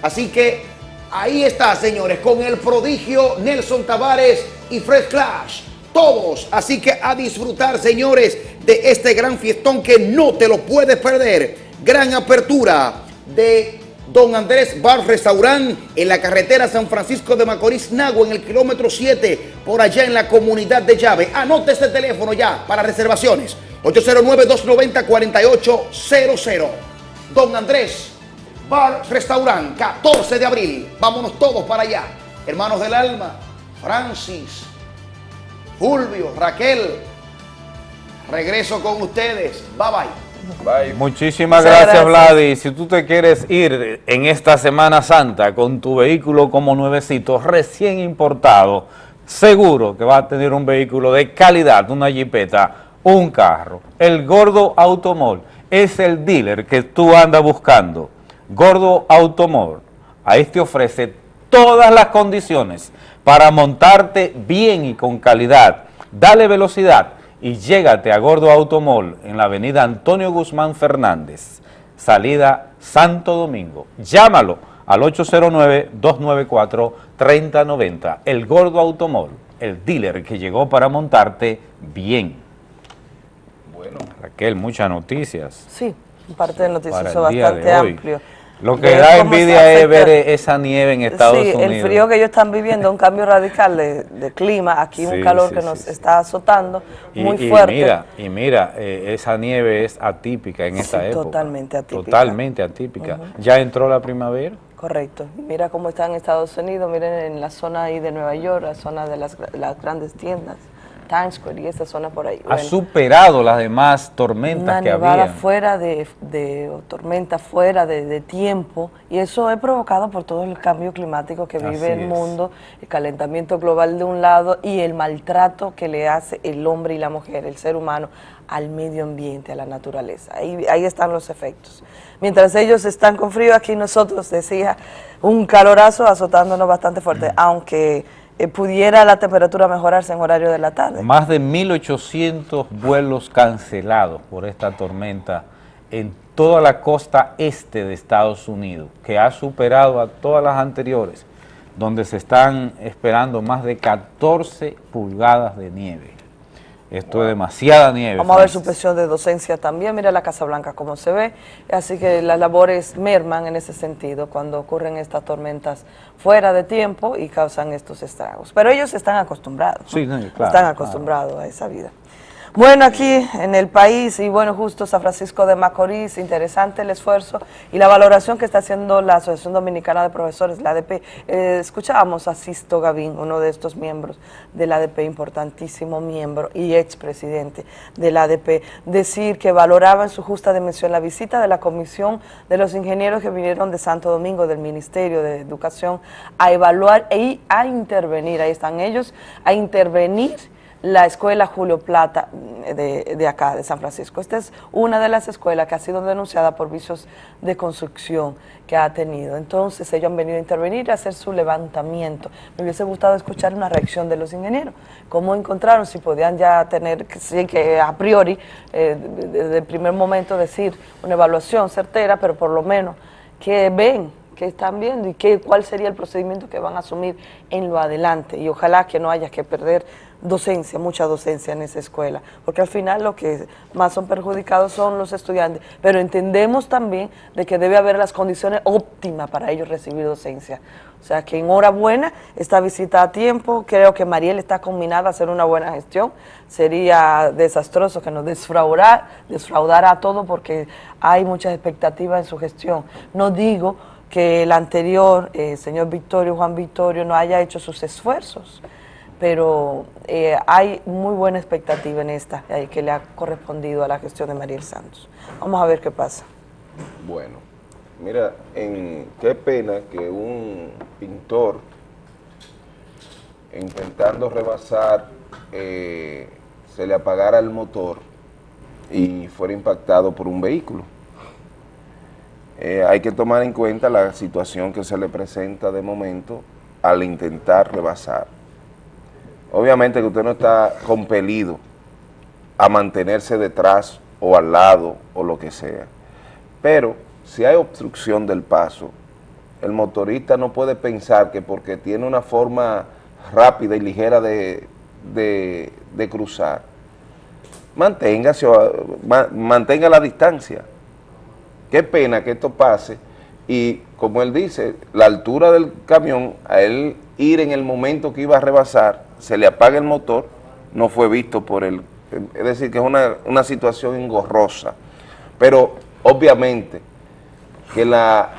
Así que ahí está, señores, con el prodigio Nelson Tavares y Fred Clash. Todos, así que a disfrutar, señores, de este gran fiestón que no te lo puedes perder. Gran apertura de Don Andrés Bar Restaurant en la carretera San Francisco de Macorís, Nagua, en el kilómetro 7, por allá en la comunidad de Llave. Anote este teléfono ya para reservaciones. 809-290-4800. Don Andrés Bar Restaurant, 14 de abril. Vámonos todos para allá. Hermanos del alma, Francis, Fulvio, Raquel. Regreso con ustedes. Bye bye.
Muchísimas
Muchas
gracias,
gracias.
Vladi. Si tú te quieres ir en esta Semana Santa con tu vehículo como nuevecito, recién importado, seguro que vas a tener un vehículo de calidad, una jipeta, un carro. El Gordo Automol es el dealer que tú andas buscando. Gordo Automol, ahí te ofrece todas las condiciones para montarte bien y con calidad. Dale velocidad y llégate a Gordo Automol en la avenida Antonio Guzmán Fernández, salida Santo Domingo. Llámalo al 809-294-3090. El Gordo Automol, el dealer que llegó para montarte bien. Bueno, Raquel, muchas noticias
Sí, parte
de
bastante
hoy. Lo que da envidia es ver esa nieve en Estados
sí,
Unidos.
el frío que ellos están viviendo, un cambio radical de, de clima, aquí
Sí,
un calor
sí,
que nos está azotando
Y,
muy
y
fuerte.
mira, y mira, eh, esa nieve es atípica en esta época.
totalmente atípica.
Totalmente atípica. Ya entró la primavera.
Correcto. Y Mira cómo está en Estados Unidos, miren en la zona ahí de Nueva York, la zona de las, las grandes tiendas, Times Square y esa zona por ahí.
Ha
Bueno,
superado las demás tormentas
una
que había.
fuera de, de- o tormenta fuera de, de tiempo y eso es provocado por todo el cambio climático que vive
Así
el
es.
mundo, el calentamiento global de un lado y el maltrato que le hace el hombre y la mujer, el ser humano, al medio ambiente, a la naturaleza. Ahí, ahí están los efectos. Mientras ellos están con frío, aquí nosotros, decía, un calorazo azotándonos bastante fuerte, aunque eh, pudiera la temperatura mejorarse en horario de la tarde.
Más de 1.800 vuelos cancelados por esta tormenta en toda la costa este de Estados Unidos, que ha superado a todas las anteriores, donde se están esperando más de 14 pulgadas de nieve. Esto es demasiada nieve.
Vamos a ver
Francis.
suspensión de docencia también. Mira la Casa Blanca cómo se ve. Así que las labores merman en ese sentido cuando ocurren estas tormentas fuera de tiempo y causan estos estragos. Pero ellos están acostumbrados.
Sí, no, claro,
están
claro.
acostumbrados a esa vida. Bueno, aquí en el país y bueno, justo San Francisco de Macorís, interesante el esfuerzo y la valoración que está haciendo la Asociación Dominicana de Profesores, la ADP. Eh, escuchábamos a Sisto Gavín, uno de estos miembros de la ADP, importantísimo miembro y expresidente de la ADP, decir que valoraba en su justa dimensión la visita de la Comisión de los Ingenieros que vinieron de Santo Domingo, del Ministerio de Educación, a evaluar y a intervenir, ahí están ellos, a intervenir la escuela Julio Plata mm, de, de acá, de San Francisco. Esta es una de las escuelas que ha sido denunciada por vicios de construcción que ha tenido. Entonces ellos han venido a intervenir a hacer su levantamiento. Me hubiese gustado escuchar una reacción de los ingenieros. ¿Cómo encontraron? Si podían ya tener, sí, que a priori, eh, desde el primer momento decir una evaluación certera, pero por lo menos que ven que están viendo y qué, cuál sería el procedimiento que van a asumir en lo adelante. Y ojalá que no haya que perder docencia, mucha docencia en esa escuela, porque al final lo que más son perjudicados son los estudiantes, pero entendemos también de que debe haber las condiciones óptimas para ellos recibir docencia. O sea que enhorabuena, esta visita a tiempo, creo que Mariel está combinada a hacer una buena gestión, sería desastroso que nos desfraudara, desfraudara a todo porque hay muchas expectativas en su gestión. No digo que el anterior, eh, señor Victorio, Juan Victorio, no haya hecho sus esfuerzos, pero eh, hay muy buena expectativa en esta eh, que le ha correspondido a la gestión de Mariel Santos. Vamos a ver qué pasa.
Bueno, mira, qué pena que un pintor intentando rebasar eh, se le apagara el motor y fuera impactado por un vehículo. Eh, hay que tomar en cuenta la situación que se le presenta de momento al intentar rebasar. Obviamente que usted no está compelido a mantenerse detrás o al lado o lo que sea, pero si hay obstrucción del paso, el motorista no puede pensar que porque tiene una forma rápida y ligera de, de, cruzar, manténgase, ma- mantenga la distancia. Qué pena que esto pase y como él dice, la altura del camión, a él ir en el momento que iba a rebasar, se le apaga el motor, no fue visto por él. Es decir, que es una, una situación engorrosa. Pero obviamente que la,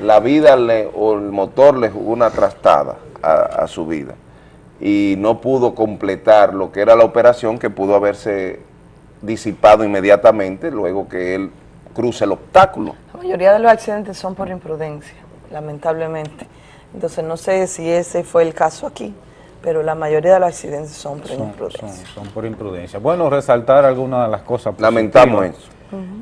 la vida le- o el motor le jugó una trastada a, su vida y no pudo completar lo que era la operación que pudo haberse disipado inmediatamente luego que él cruce el obstáculo.
La mayoría de los accidentes son por imprudencia, lamentablemente. Entonces no sé si ese fue el caso aquí, pero la mayoría de los accidentes son por
Son,
imprudencia.
son- son por imprudencia. Bueno, resaltar algunas de las cosas
Lamentamos
positivas.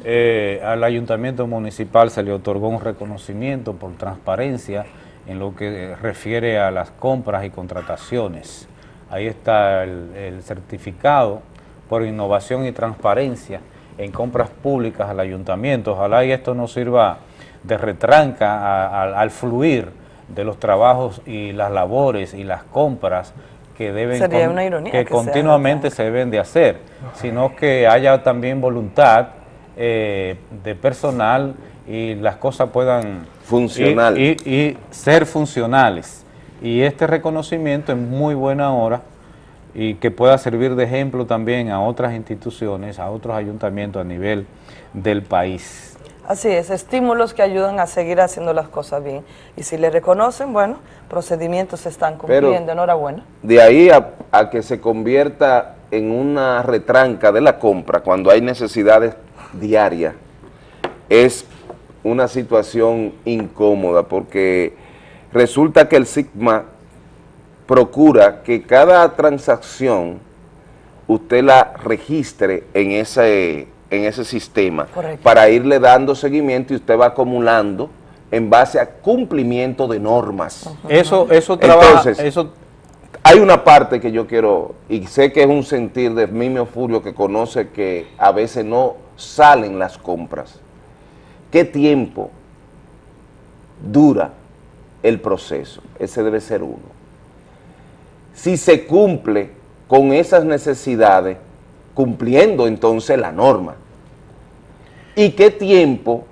Eh, al ayuntamiento municipal se le otorgó un reconocimiento por transparencia en lo que refiere a las compras y contrataciones. Ahí está el, el certificado por innovación y transparencia en compras públicas al ayuntamiento. Ojalá y esto nos sirva de retranca a- a- al fluir de los trabajos y las labores y las compras que deben
Sería
con-
una ironía
que
que sea
continuamente se deben de hacer, sino que haya también voluntad eh, de personal y las cosas puedan
Funcional.
y, y- y ser funcionales. Y este reconocimiento es muy buena hora y que pueda servir de ejemplo también a otras instituciones, a otros ayuntamientos a nivel del país.
Así es, estímulos que ayudan a seguir haciendo las cosas bien. Y si le reconocen, bueno, procedimientos se están
Pero-
cumpliendo, enhorabuena.
De ahí a, a que se convierta en una retranca de la compra cuando hay necesidades diarias, es una situación incómoda porque resulta que el Sigma procura que cada transacción usted la registre en ese, en ese sistema
Correcto.
para irle dando seguimiento y usted va acumulando en base a cumplimiento de normas.
Eso, eso trabaja,
Entonces,
eso
hay una parte que yo quiero, y sé que es un sentir de Mimio Furio que conoce que a veces no salen las compras. ¿Qué tiempo dura el proceso? Ese debe ser uno. Si se cumple con esas necesidades, cumpliendo entonces la norma. ¿Y qué tiempo?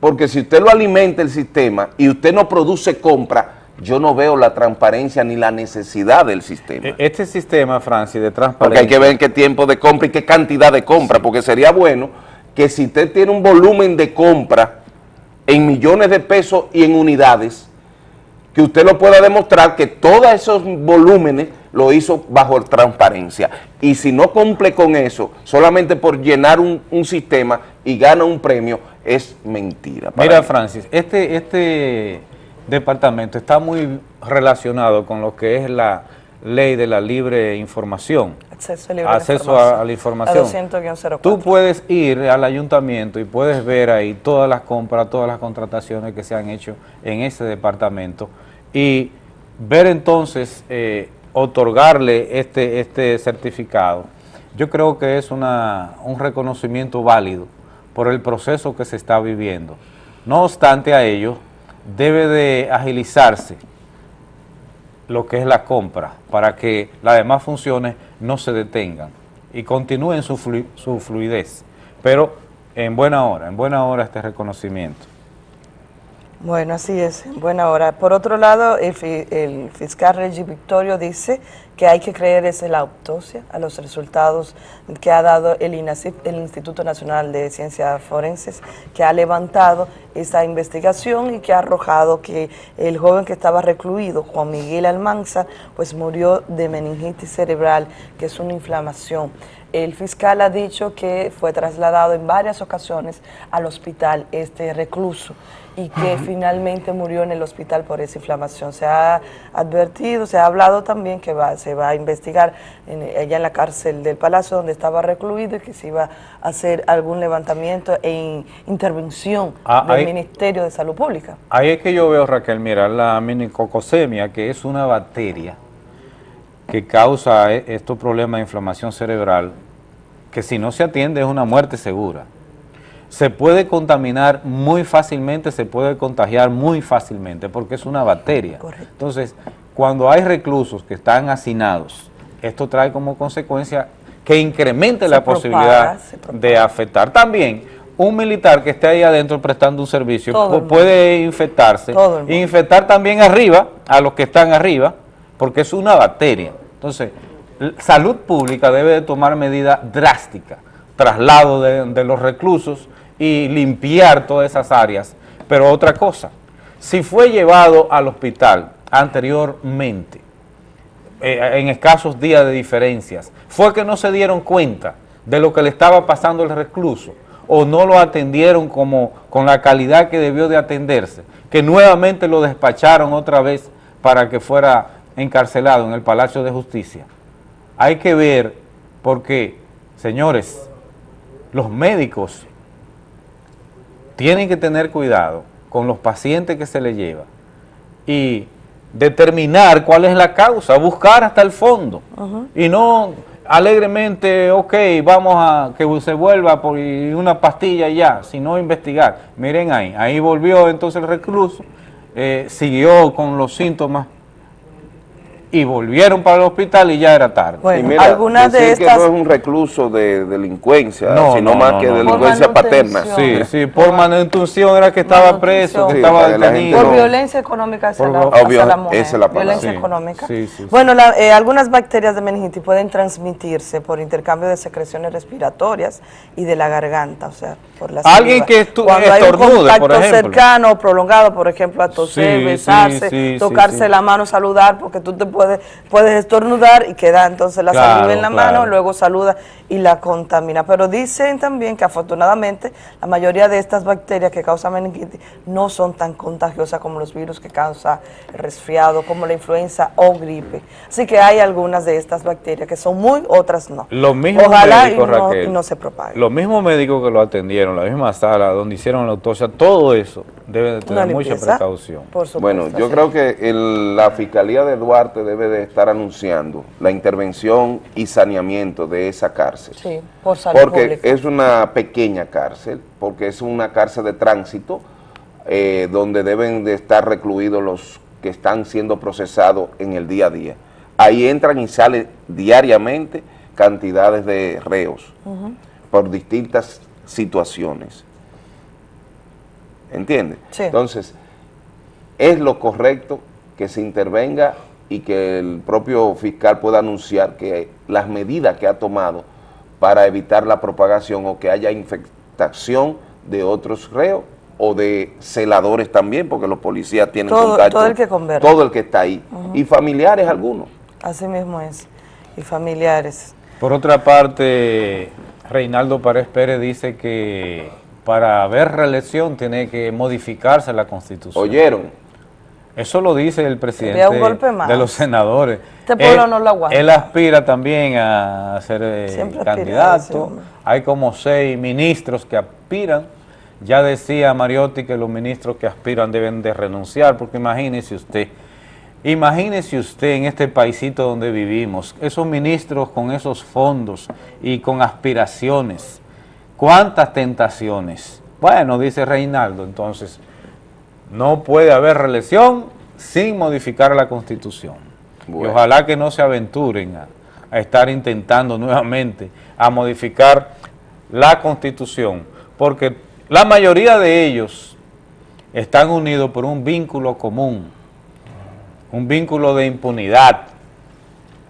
Porque si usted lo alimenta el sistema y usted no produce compra, yo no veo la transparencia ni la necesidad del sistema.
E- Este sistema, Francis, de
Porque
transparencia...
hay que ver en qué tiempo de compra y qué cantidad de compra, porque sería bueno que si usted tiene un volumen de compra en millones de pesos y en unidades, que usted lo pueda demostrar que todos esos volúmenes lo hizo bajo transparencia. Y si no cumple con eso, solamente por llenar un, un sistema y gana un premio, es mentira.
Mira,
mí.
Francis, este, este departamento está muy relacionado con lo que es la ley de la libre información.
Acceso a libre
Acceso a, a la información.
La 200-04.
Tú puedes ir al ayuntamiento y puedes ver ahí todas las compras, todas las contrataciones que se han hecho en ese departamento y ver entonces, eh, otorgarle este, este certificado. Yo creo que es una, un reconocimiento válido por el proceso que se está viviendo. No obstante a ello, debe de agilizarse lo que es la compra, para que las demás funciones no se detengan y continúen su, su fluidez. Pero en buena hora, en buena hora este reconocimiento.
Bueno, así es, en buena hora. Por otro lado, el, fi- el fiscal Reggie Victorio dice que hay que creer es la autopsia a los resultados que ha dado el INACIF, el Instituto Nacional de Ciencias Forenses, que ha levantado esta investigación y que ha arrojado que el joven que estaba recluido, Juan Miguel Almanza, pues murió de meningitis cerebral, que es una inflamación. El fiscal ha dicho que fue trasladado en varias ocasiones al hospital este recluso y que finalmente murió en el hospital por esa inflamación. Se ha advertido, se ha hablado también que va, se va a investigar en- allá en la cárcel del Palacio donde estaba recluido y que se iba a hacer algún levantamiento e intervención
Ah,
del Ministerio de Salud Pública.
Ahí es que yo veo, Raquel, mira, la minicocosemia, que es una bacteria que causa eh, estos problemas de inflamación cerebral, que si no se atiende es una muerte segura. Se puede contaminar muy fácilmente, se puede contagiar muy fácilmente, porque es una bacteria. Entonces, cuando hay reclusos que están hacinados, esto trae como consecuencia que incremente
Se
la
propaga,
posibilidad de afectar. También, un militar que esté ahí adentro prestando un servicio
Todo
puede infectarse, e infectar también arriba, a los que están arriba, porque es una bacteria. Entonces, salud pública debe de tomar medidas drásticas, traslado de, de los reclusos y limpiar todas esas áreas. Pero otra cosa, si fue llevado al hospital anteriormente, eh, en escasos días de diferencias, fue que no se dieron cuenta de lo que le estaba pasando al recluso o no lo atendieron como con la calidad que debió de atenderse, que nuevamente lo despacharon otra vez para que fuera encarcelado en el Palacio de Justicia. Hay que ver porque, señores, los médicos tienen que tener cuidado con los pacientes que se les lleva y determinar cuál es la causa, buscar hasta el fondo y no alegremente, ok, vamos a que se vuelva por una pastilla ya, sino investigar. Miren ahí, ahí volvió entonces el recluso, eh, siguió con los síntomas y volvieron para el hospital y ya era tarde.
y mira, decir que no es un recluso de delincuencia,
No,
sino
no,
más
no,
que delincuencia
Por
paterna.
Sí, sí, por manutención era que estaba preso, que
Sí,
estaba detenido.
Por violencia económica hacia,
Por
la, hacia
Obvio,
la mujer.
esa es la palabra.
Violencia
Sí,
económica.
sí.
Bueno, la- eh, algunas bacterias de meningitis pueden transmitirse por intercambio de secreciones respiratorias y de la garganta, o sea, por la
Alguien
saliva.
que estu-
Cuando hay un
estornude, por
contacto
ejemplo.
cercano o prolongado, por ejemplo, a toser, besarse,
sí, sí,
tocarse
sí.
la mano, saludar, porque tú te puedes, puedes estornudar y queda entonces la
Claro,
saliva en la
claro.
mano, luego saluda y la contamina. Pero dicen también que afortunadamente la mayoría de estas bacterias que causan meningitis no son tan contagiosas como los virus que causa el resfriado, como la influenza o gripe. Así que hay algunas de estas bacterias que son muy, otras no.
Los mismos
Ojalá
médicos,
y no,
Raquel,
y no se propague.
Los mismos médicos que lo atendieron, la misma sala donde hicieron la autopsia, todo eso debe de tener mucha precaución.
Bueno, yo creo que el- la Fiscalía de Duarte debe de estar anunciando la intervención y saneamiento de esa cárcel.
Sí, por salud
Porque
pública.
es una pequeña cárcel, porque es una cárcel de tránsito eh, donde deben de estar recluidos los que están siendo procesados en el día a día. Ahí entran y salen diariamente cantidades de reos por distintas situaciones. ¿Entiendes?
Sí.
Entonces, es lo correcto que se intervenga y que el propio fiscal pueda anunciar que las medidas que ha tomado para evitar la propagación o que haya infectación de otros reos o de celadores también, porque los policías tienen
Todo-
contacto.
todo el que conversa.
Todo el que está ahí. Y familiares algunos.
Así mismo es. Y familiares.
Por otra parte, Reinaldo Párez Pérez dice que para haber reelección tiene que modificarse la Constitución.
¿Oyeron?
Eso lo dice el presidente
un golpe más.
de los senadores.
Este pueblo
Él-
no lo aguanta.
Él aspira también a ser eh,
Siempre a
candidato. Hay como seis ministros que aspiran. Ya decía Mariotti que los ministros que aspiran deben de renunciar, porque imagínese usted, imagínese usted en este paisito donde vivimos, esos ministros con esos fondos y con aspiraciones, cuántas tentaciones. Bueno, dice Reinaldo, entonces, no puede haber reelección sin modificar la Constitución. Y ojalá que no se aventuren a, a estar intentando nuevamente a modificar la Constitución, porque la mayoría de ellos están unidos por un vínculo común, un vínculo de impunidad,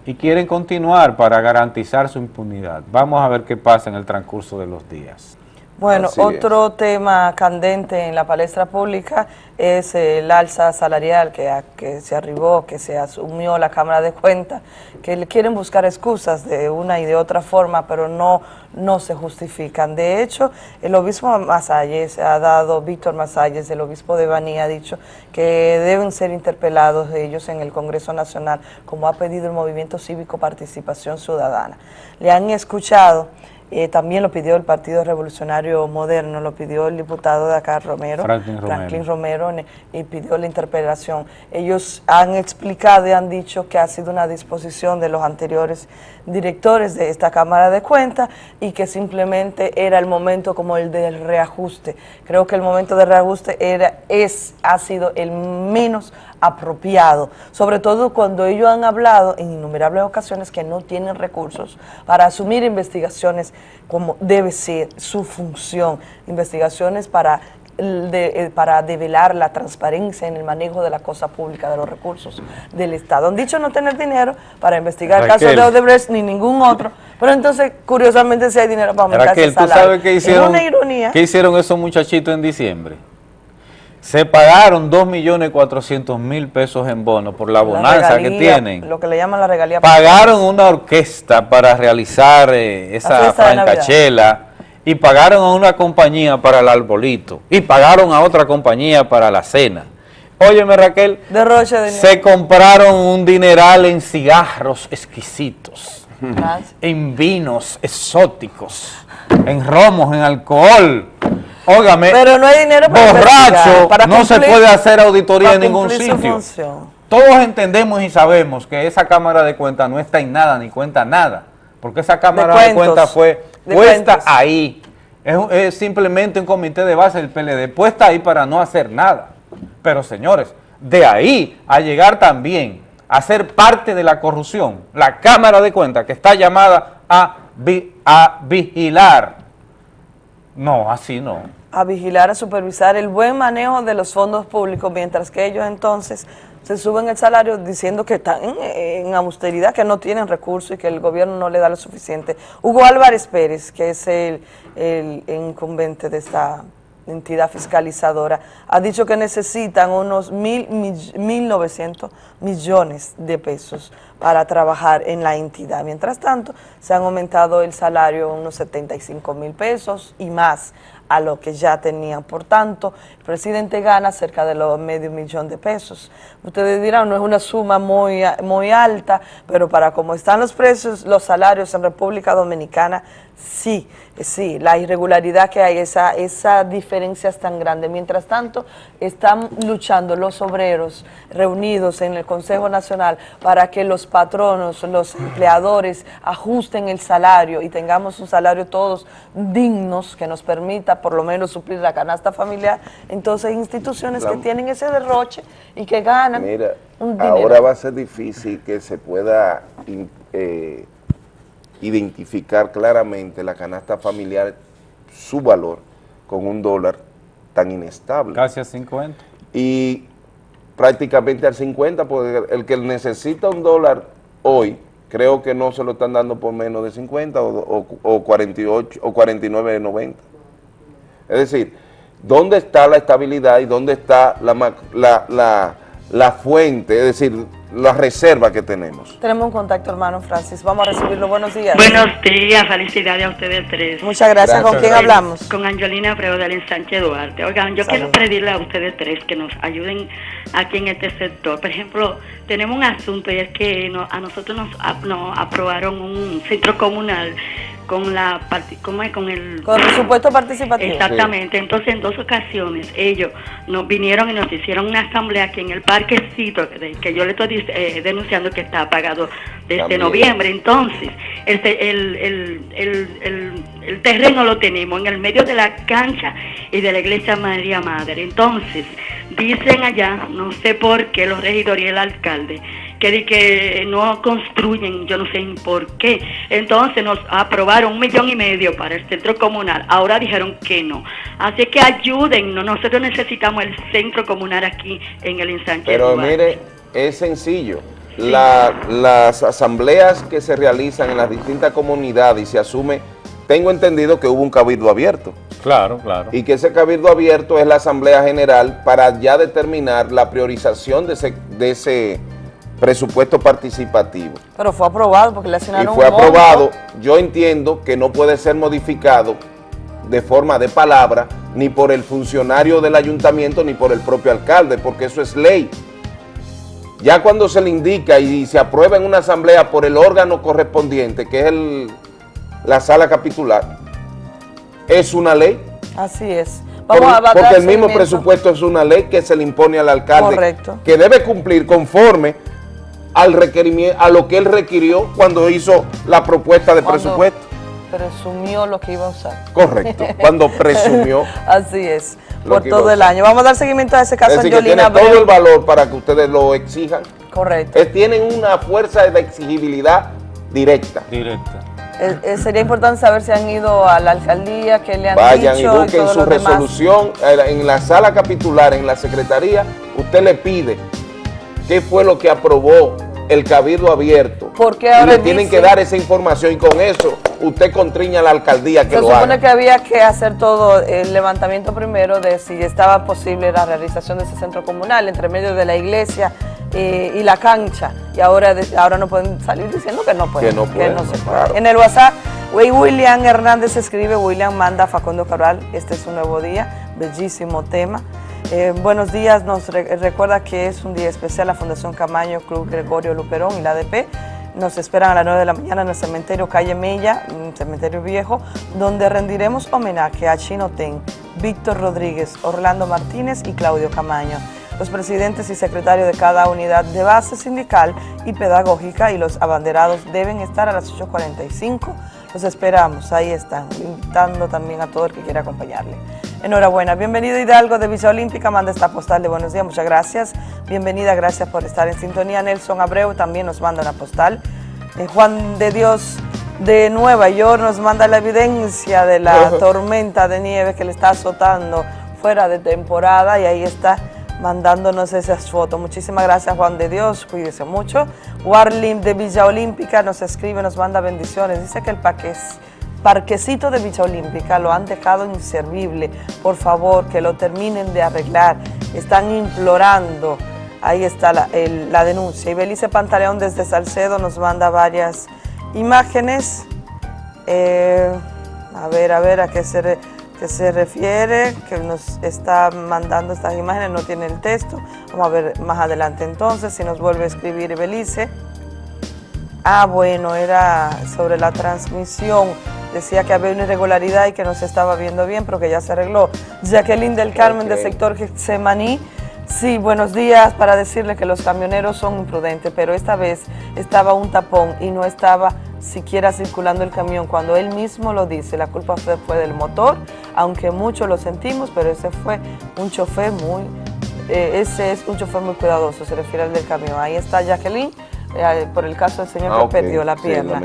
y quieren continuar para garantizar su impunidad. Vamos a ver qué pasa en el transcurso de los días.
Bueno,
Así
otro tema candente en la palestra pública es el alza salarial que, a- que se arribó, que se asumió la Cámara de Cuentas, que le quieren buscar excusas de una y de otra forma, pero no, no se justifican. De hecho, el obispo Masalles ha dado, Víctor Masalles, el obispo de Baní, ha dicho que deben ser interpelados ellos en el Congreso Nacional, como ha pedido el Movimiento Cívico Participación Ciudadana. Le han escuchado eh, también lo pidió el Partido Revolucionario Moderno, lo pidió el diputado de acá, Romero,
Franklin Romero.
Franklin Romero, ne- y pidió la interpelación. Ellos han explicado y han dicho que ha sido una disposición de los anteriores directores de esta Cámara de Cuentas y que simplemente era el momento como el del reajuste. Creo que el momento del reajuste era, es, ha sido el menos apropiado, sobre todo cuando ellos han hablado en innumerables ocasiones que no tienen recursos para asumir investigaciones como debe ser su función, investigaciones para de- eh, para develar la transparencia en el manejo de la cosa pública, de los recursos del Estado. Han dicho no tener dinero para investigar el caso
Raquel.
de Odebrecht ni ningún otro, pero entonces, curiosamente, si hay dinero para aumentar
Raquel,
ese
¿tú
salario.
sabes qué
Es una ironía.
qué hicieron esos muchachitos en diciembre? Se pagaron 2.400.000 pesos en bono por la
La
bonanza que tienen.
Lo que le llaman la regalía.
Pagaron una orquesta para realizar eh, esa francachela y pagaron a una compañía para el arbolito y pagaron a otra compañía para la cena. Óyeme Raquel,
Derroche de
se compraron un dineral en cigarros exquisitos,
Gracias.
en vinos exóticos, en romos, en alcohol. Óigame,
Pero no hay dinero para investigar,
borracho,
para
no se puede hacer auditoría en ningún sitio. Todos entendemos y sabemos que esa Cámara de Cuentas no está en nada ni cuenta nada, porque esa Cámara de,
cuentos,
Cuentas fue
de
puesta
cuentos.
ahí. Es, simplemente un comité de base del PLD, puesta ahí para no hacer nada. Pero señores, de ahí a llegar también a ser parte de la corrupción, la Cámara de Cuentas que está llamada a, vi- a vigilar. No, así no.
a vigilar, a supervisar el buen manejo de los fondos públicos, mientras que ellos entonces se suben el salario diciendo que están en, austeridad, que no tienen recursos y que el gobierno no le da lo suficiente. Hugo Álvarez Pérez, que es el, el incumbente de esta entidad fiscalizadora, ha dicho que necesitan unos mil, mill- 1.900 millones de pesos para trabajar en la entidad. Mientras tanto, se han aumentado el salario unos 75 mil pesos y más a lo que ya tenían. Por tanto, el presidente gana cerca de los medio millón de pesos. Ustedes dirán, no es una suma muy, muy alta, pero para cómo están los precios, los salarios en República Dominicana, sí, sí, la irregularidad que hay, esa, esa diferencia es tan grande. Mientras tanto, están luchando los obreros reunidos en el Consejo Nacional para que los patronos, los empleadores ajusten el salario y tengamos un salario todos dignos que nos permita por lo menos suplir la canasta familiar. Entonces, hay instituciones
La-
que tienen ese derroche y que ganan
Mira,
un dinero.
ahora va a ser difícil que se pueda eh, identificar claramente la canasta familiar, su valor, con un dólar tan inestable.
Casi a 50.
Y prácticamente al 50, porque el que necesita un dólar hoy, creo que no se lo están dando por menos de 50 o, o, o 48 o 49.90. Es decir, ¿dónde está la estabilidad y dónde está la, la, la, la fuente, es decir, la reserva que tenemos?
Tenemos un contacto, hermano Francis. Vamos a recibirlo. Buenos días.
Buenos días, felicidades a ustedes tres.
Muchas gracias. ¿Con quién hablamos?
Con Angelina Abreu del Sánchez Duarte. Oigan, yo quiero pedirle a ustedes tres que nos ayuden aquí en este sector. Por ejemplo, tenemos un asunto y es que no- a nosotros nos, ap- nos aprobaron un centro comunal con la parti- ¿cómo es? con el
Con presupuesto participativo.
Exactamente, entonces en dos ocasiones ellos nos vinieron y nos hicieron una asamblea aquí en el parquecito que, yo le estoy eh, denunciando que está apagado desde
También.
noviembre. Entonces, el, te- el, el, el, el- el terreno lo tenemos en el medio de la cancha y de la iglesia María Madre. Entonces, dicen allá, no sé por qué los regidores y el alcalde, que, di que no construyen, yo no sé por qué. Entonces nos aprobaron un millón y medio para el centro comunal, ahora dijeron que no. Así que ayuden, nosotros necesitamos el centro comunal aquí en el ensanche.
Pero
Duarte.
mire, es sencillo. La- las asambleas que se realizan en las distintas comunidades y se asume, tengo entendido que hubo un cabildo abierto.
Claro, claro.
Y que ese cabildo abierto es la asamblea general para ya determinar la priorización de ese, de ese presupuesto participativo.
Pero fue aprobado porque le
Y
asignaron
fue
un monto.
aprobado, yo entiendo que no puede ser modificado de forma de palabra, ni por el funcionario del ayuntamiento, ni por el propio alcalde, porque eso es ley. Ya cuando se le indica y se aprueba en una asamblea por el órgano correspondiente, que es el- la sala capitular, es una ley.
Así es.
Por-
Vamos a dar
porque el mismo presupuesto es una ley que se le impone al alcalde,
Correcto.
que debe cumplir conforme al requerimiento, a lo que él requirió cuando hizo la propuesta de
Cuando
presupuesto.
Presumió lo que iba a usar.
Correcto, cuando presumió.
Así es, por
que
todo el año. Vamos a dar seguimiento a ese
Es
caso
decir, que tiene todo el valor para que ustedes lo exijan.
Correcto.
Eh, tienen una fuerza de exigibilidad directa.
Directa.
Eh, eh, sería importante saber si han ido a la alcaldía, qué le han
Vayan y
dicho
busquen su
demás.
resolución eh, en la sala capitular, en la secretaría. Usted le pide qué fue lo que aprobó el cabildo abierto.
Porque
y
ahora
le tienen
dice-
que dar esa información y con eso usted contriña a la alcaldía que
Se
lo
supone
haga.
que había que hacer todo el levantamiento primero de si estaba posible la realización de ese centro comunal entre medio de la iglesia eh, y la cancha. Y ahora, ahora no pueden salir diciendo que no pueden.
Que no pueden,
se puede.
claro.
En el WhatsApp, William Hernández escribe, William manda a Facundo Cabral, este es un nuevo día, bellísimo tema. Eh, buenos días, nos re- recuerda que es un día especial la Fundación Camaño, Club Gregorio Luperón y la ADP. Nos esperan a las 9 de la mañana en el cementerio Calle Mella, cementerio viejo, donde rendiremos homenaje a Chino Ten, Víctor Rodríguez, Orlando Martínez y Claudio Camaño, los presidentes y secretarios de cada unidad de base sindical y pedagógica y los abanderados deben estar a las 8.45. Los esperamos, ahí están, invitando también a todo el que quiera acompañarle. Enhorabuena, bienvenido Hidalgo de Villa Olímpica, manda esta postal de buenos días, muchas gracias. Bienvenida, gracias por estar en sintonía. Nelson Abreu también nos manda una postal. Eh, Juan de Dios de Nueva York nos manda la evidencia de la tormenta de nieve que le está azotando fuera de temporada y ahí está mandándonos esas fotos. Muchísimas gracias Juan de Dios, cuídese mucho. Warlim de Villa Olímpica nos escribe, nos manda bendiciones. Dice que el paquete parquecito de Villa Olímpica lo han dejado inservible. Por favor, que lo terminen de arreglar. Están implorando. Ahí está la, denuncia. Y Belice Pantaleón desde Salcedo nos manda varias imágenes. Eh, a ver, a ver a qué se, qué se refiere, que nos está mandando estas imágenes, no tiene el texto. Vamos a ver más adelante entonces, si nos vuelve a escribir Belice. Ah, bueno, era sobre la transmisión. Decía que había una irregularidad y que no se estaba viendo bien, pero que ya se arregló. Jacqueline del Carmen, del sector Getsemaní. Sí, buenos días, para decirle que los camioneros son imprudentes, pero esta vez estaba un tapón y no estaba siquiera circulando el camión. Cuando él mismo lo dice, la culpa fue, fue del motor, aunque mucho lo sentimos, pero ese fue un chofer muy, eh, ese es un chofer muy cuidadoso, se refiere al del camión. Ahí está Jacqueline, eh, por el caso del señor
Ah,
que perdió la pierna.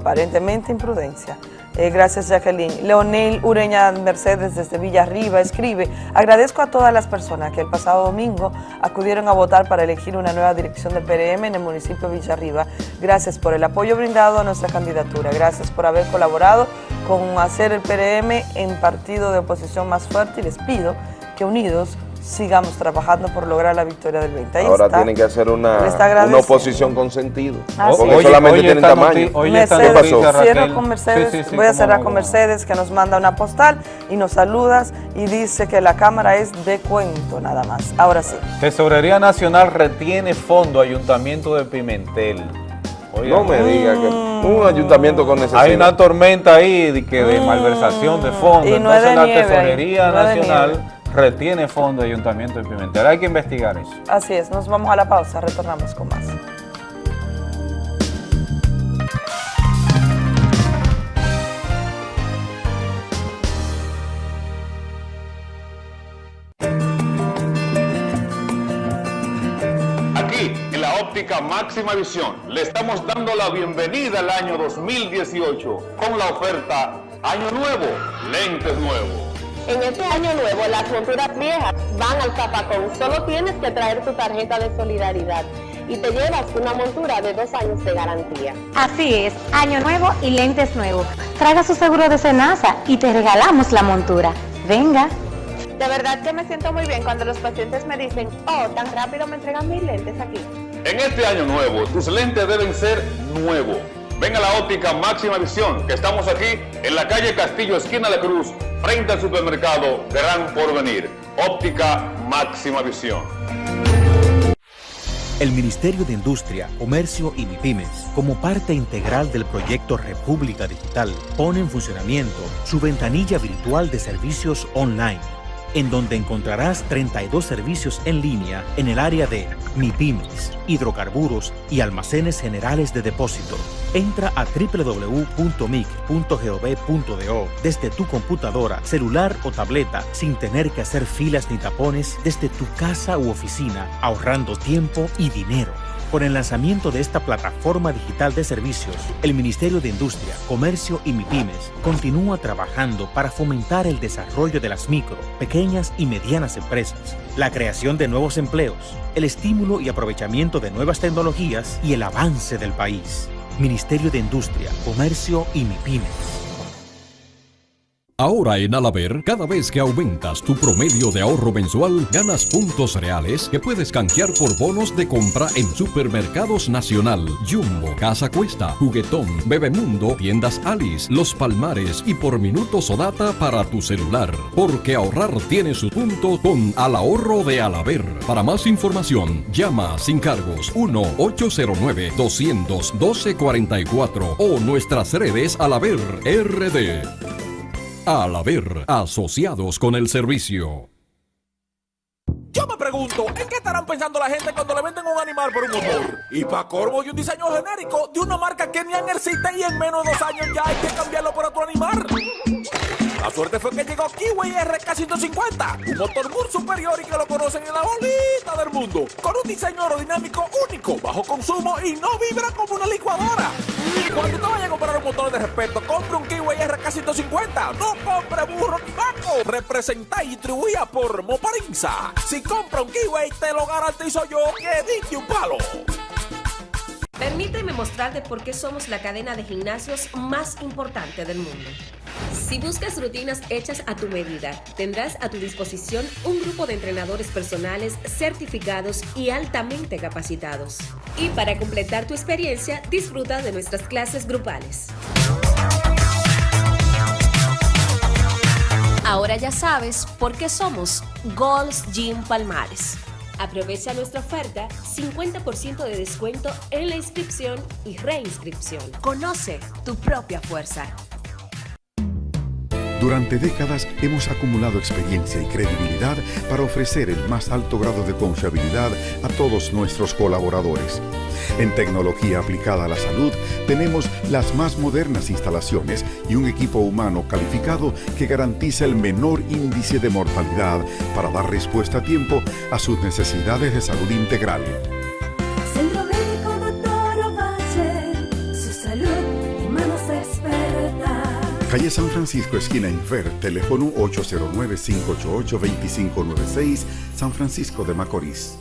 aparentemente imprudencia. Eh, gracias Jacqueline. Leonel Ureña Mercedes desde Villarriba escribe, agradezco a todas las personas que el pasado domingo acudieron a votar para elegir una nueva dirección del PRM en el municipio de Villarriba. Gracias por el apoyo brindado a nuestra candidatura. Gracias por haber colaborado con hacer el PRM en partido de oposición más fuerte y les pido que unidos sigamos trabajando por lograr la victoria del 20. Ahí
Ahora
está.
tienen que hacer una, una oposición con sentido.
Así
porque
es.
solamente
oye,
tienen tamaño.
oye, esta
¿Qué
Mercedes,
pasó?
cierro con Mercedes,
Sí, sí, sí,
voy a cerrar
no,
con. Mercedes que nos manda una postal y nos saludas y dice que la cámara es de cuento nada más. Ahora sí.
Tesorería Nacional retiene fondo Ayuntamiento de Pimentel. Oiga,
No me diga que un ayuntamiento con necesidad.
Hay una tormenta ahí de, que de malversación de fondos.
Y no es
Entonces
de
la
nieve
Tesorería
no es de
Nacional retiene fondo Ayuntamiento de Pimentel. Hay que investigar eso.
Así es, nos vamos a la pausa, retornamos con más.
Aquí, en la óptica Óptica Máxima Visión. Le estamos dando la bienvenida al año 2018 con la oferta Año Nuevo, lentes nuevos.
En este año nuevo, las monturas viejas van al zapacón. Solo tienes que traer tu tarjeta de solidaridad y te llevas una montura de dos años de garantía.
Así es, año nuevo y lentes nuevos. Traiga su seguro de Senasa y te regalamos la montura. Venga.
De verdad que me siento muy bien cuando los pacientes me dicen, oh, tan rápido me entregan mis lentes aquí.
En este año nuevo, tus lentes deben ser nuevos. Ven a la óptica Máxima Visión, que estamos aquí en la calle Castillo, esquina de Cruz, frente al supermercado Gran Porvenir. Óptica Máxima Visión.
El Ministerio de Industria, Comercio y MIPIMES, como parte integral del proyecto República Digital, pone en funcionamiento su ventanilla virtual de servicios online en donde encontrarás 32 servicios en línea en el área de MIPIMES, hidrocarburos y almacenes generales de depósito. Entra a www.mic.gov.do desde tu computadora, celular o tableta sin tener que hacer filas ni tapones desde tu casa u oficina, ahorrando tiempo y dinero. Con el lanzamiento de esta plataforma digital de servicios, el Ministerio de Industria, Comercio y MIPIMES continúa trabajando para fomentar el desarrollo de las micro, pequeñas y medianas empresas, la creación de nuevos empleos, el estímulo y aprovechamiento de nuevas tecnologías y el avance del país. Ministerio de Industria, Comercio y MIPIMES.
Ahora en Alaber, cada vez que aumentas tu promedio de ahorro mensual, ganas puntos reales que puedes canjear por bonos de compra en Supermercados Nacional, Jumbo, Casa Cuesta, Juguetón, Bebemundo, Tiendas Alice, Los Palmares y por minutos o data para tu celular. Porque ahorrar tiene su punto con Al Ahorro de Alaber. Para más información, llama sin cargos 1-809-212-44 o nuestras redes Alaber RD. Al haber asociados con el servicio.
Yo me pregunto, ¿en qué estarán pensando la gente cuando le venden un animal por un motor? Y para corvo y un diseño genérico de una marca que ni existe y en menos de dos años ya hay que cambiarlo por otro animal. La suerte fue que llegó Kiwi RK150, un motor muy superior y que lo conocen en la bolita del mundo, con un diseño aerodinámico único, bajo consumo y no vibra como una licuadora. Cuando usted vaya a comprar un motor de respeto, compre un Kiwi RK150, no compre burro ni banco. Representa y distribuida por Moparinza. Si compra un Kiwi, te lo garantizo yo que diste un palo.
Permíteme mostrarte por qué somos la cadena de gimnasios más importante del mundo. Si buscas rutinas hechas a tu medida, tendrás a tu disposición un grupo de entrenadores personales certificados y altamente capacitados. Y para completar tu experiencia, disfruta de nuestras clases grupales. Ahora ya sabes por qué somos Gold's Gym Palmares. Aprovecha nuestra oferta 50% de descuento en la inscripción y reinscripción. Conoce tu propia fuerza.
Durante décadas hemos acumulado experiencia y credibilidad para ofrecer el más alto grado de confiabilidad a todos nuestros colaboradores. En tecnología aplicada a la salud tenemos las más modernas instalaciones y un equipo humano calificado que garantiza el menor índice de mortalidad para dar respuesta a tiempo a sus necesidades de salud integral. Calle San Francisco, esquina Infer, teléfono 809-588-2596, San Francisco de Macorís.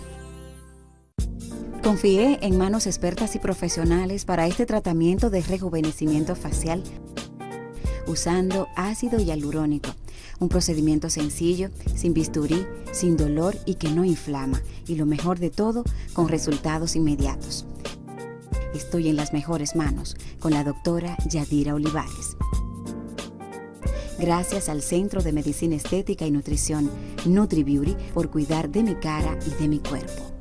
Confié en manos expertas y profesionales para este tratamiento de rejuvenecimiento facial usando ácido hialurónico, un procedimiento sencillo, sin bisturí, sin dolor y que no inflama, y lo mejor de todo, con resultados inmediatos. Estoy en las mejores manos con la doctora Yadira Olivares. Gracias al Centro de Medicina Estética y Nutrición NutriBeauty por cuidar de mi cara y de mi cuerpo.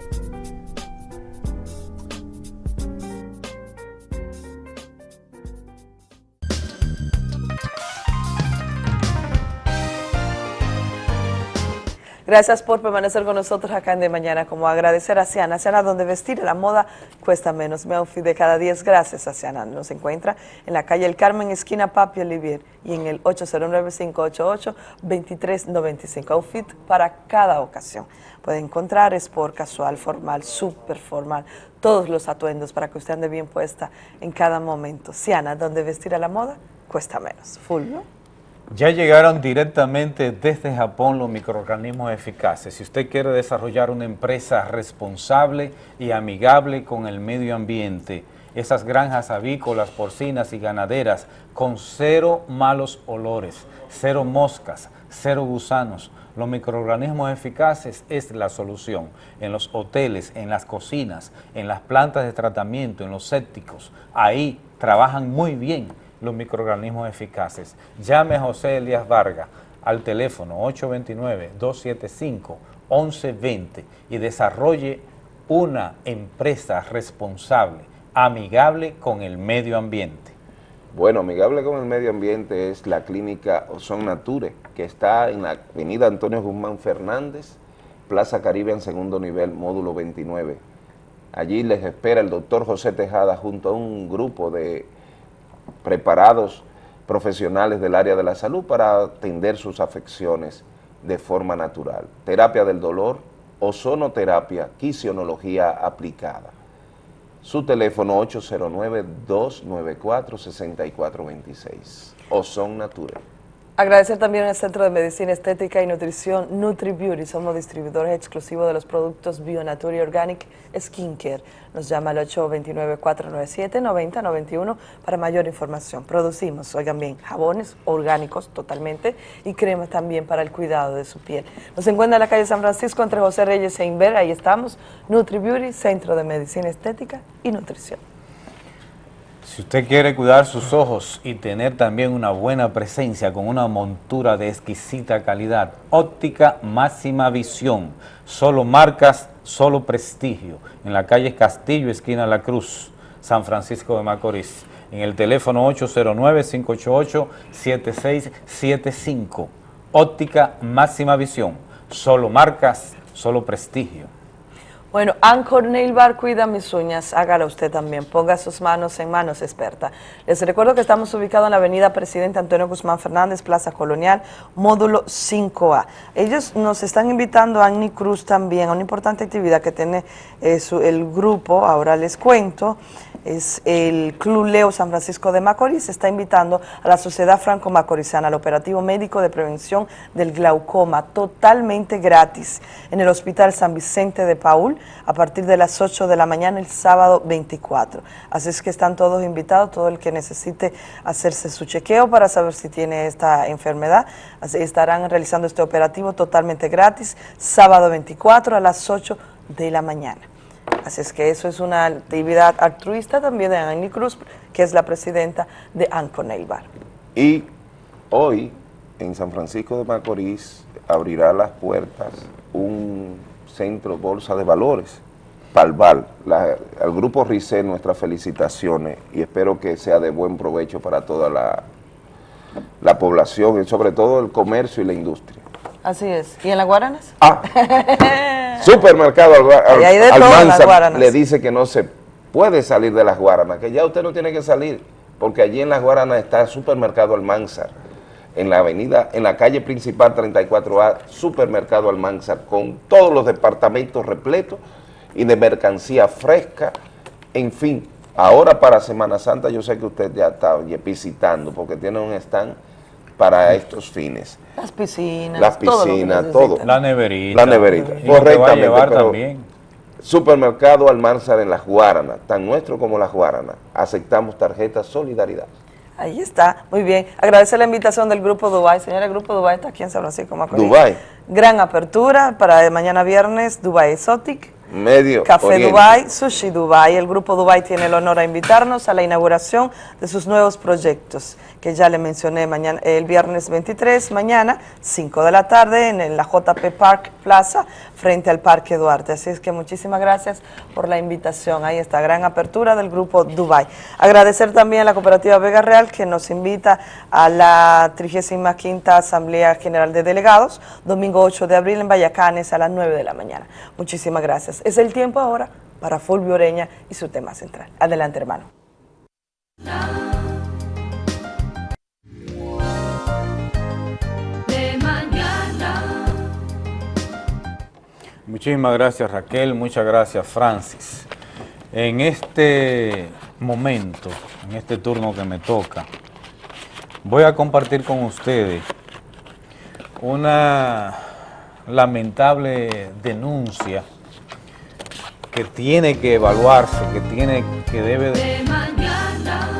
Gracias por permanecer con nosotros acá en De Mañana, como agradecer a Ciana. Ciana, donde vestir la moda cuesta menos. Mi outfit de cada 10, gracias a Ciana. Nos encuentra en la calle El Carmen, esquina Papi Olivier, y en el 809-588-2395. Outfit para cada ocasión. Puede encontrar sport, casual, formal, súper formal, todos los atuendos para que usted ande bien puesta en cada momento. Ciana, donde vestir a la moda cuesta menos. Full, ¿no?
Ya llegaron directamente desde Japón los microorganismos eficaces. Si usted quiere desarrollar una empresa responsable y amigable con el medio ambiente, esas granjas avícolas, porcinas y ganaderas con cero malos olores, cero moscas, cero gusanos, los microorganismos eficaces es la solución. En los hoteles, en las cocinas, en las plantas de tratamiento, en los sépticos, ahí trabajan muy bien los microorganismos eficaces. Llame a José Elías Vargas al teléfono 829-275-1120 y desarrolle una empresa responsable, amigable con el medio ambiente.
Bueno, amigable con el medio ambiente es la clínica Ozon Nature, que está en la avenida Antonio Guzmán Fernández, Plaza Caribe en segundo nivel, módulo 29. Allí les espera el doctor José Tejada junto a un grupo de preparados profesionales del área de la salud para atender sus afecciones de forma natural. Terapia del dolor, ozonoterapia, quisionología aplicada. Su teléfono 809-294-6426. Ozon Nature.
Agradecer también al Centro de Medicina Estética y Nutrición NutriBeauty. Somos distribuidores exclusivos de los productos Bionature Organic Skincare. Nos llama al 829-497-9091 para mayor información. Producimos, oigan bien, jabones orgánicos totalmente y cremas también para el cuidado de su piel. Nos encuentra en la calle San Francisco entre José Reyes e Inver. Ahí estamos, NutriBeauty, Centro de Medicina Estética y Nutrición.
Si usted quiere cuidar sus ojos y tener también una buena presencia con una montura de exquisita calidad, óptica máxima visión, solo marcas, solo prestigio, en la calle Castillo, esquina La Cruz, San Francisco de Macorís, en el teléfono 809-588-7675, óptica máxima visión, solo marcas, solo prestigio.
Bueno, Anchor Nail Bar cuida mis uñas, hágalo usted también, ponga sus manos en manos experta. Les recuerdo que estamos ubicados en la avenida Presidente Antonio Guzmán Fernández, Plaza Colonial, módulo 5A. Ellos nos están invitando a Annie Cruz también a una importante actividad que tiene eh, el grupo, ahora les cuento, es el Club Leo San Francisco de Macorís, está invitando a la Sociedad Franco-Macorizana al operativo médico de prevención del glaucoma, totalmente gratis, en el Hospital San Vicente de Paul, a partir de las 8 de la mañana el sábado 24. Así es que están todos invitados, todo el que necesite hacerse su chequeo para saber si tiene esta enfermedad, estarán realizando este operativo totalmente gratis, sábado 24 a las 8 de la mañana. Así es que eso es una actividad altruista también de Annie Cruz, que es la presidenta de Anco Bar.
Y hoy en San Francisco de Macorís abrirá las puertas un centro Bolsa de Valores, Palval, al grupo RICE nuestras felicitaciones y espero que sea de buen provecho para toda la, la población y sobre todo el comercio y la industria.
Así es. ¿Y en las Guaranas?
Ah, supermercado Almanza le dice que no se puede salir de las Guaranas, que ya usted no tiene que salir, porque allí en las Guaranas está el supermercado Almanzar, en la avenida, en la calle principal 34A, supermercado Almanzar, con todos los departamentos repletos y de mercancía fresca, en fin. Ahora para Semana Santa yo sé que usted ya está visitando, porque tiene un stand para estos fines.
Las piscinas.
Las piscinas, todo.
La neverita.
La neverita, correctamente. también. Supermercado Almanzar en Las Guaranas, tan nuestro como Las Guaranas. Aceptamos tarjetas Solidaridad.
Ahí está, muy bien. Agradecer la invitación del Grupo Dubai. Señora, el Grupo Dubai está aquí en San Francisco Macorís.
Dubai.
Gran apertura para mañana viernes, Dubai Exotic
Medio
Café
Oriente.
Dubai, Sushi Dubai. El grupo Dubai tiene el honor a invitarnos a la inauguración de sus nuevos proyectos, que ya le mencioné mañana, el viernes 23, mañana, 5 de la tarde, en, la JP Park Plaza, frente al Parque Duarte. Así es que muchísimas gracias por la invitación a esta gran apertura del grupo Dubai. Agradecer también a la cooperativa Vega Real, que nos invita a la 35 Asamblea General de Delegados, domingo 8 de abril en Vallacanes a las 9 de la mañana. Muchísimas gracias. Es el tiempo ahora para Fulvio Oreña y su tema central. Adelante, hermano.
Muchísimas gracias Raquel, muchas gracias Francis. En este momento, en este turno que me toca, voy a compartir con ustedes una lamentable denuncia que tiene que evaluarse, que tiene que debe de...
mañana.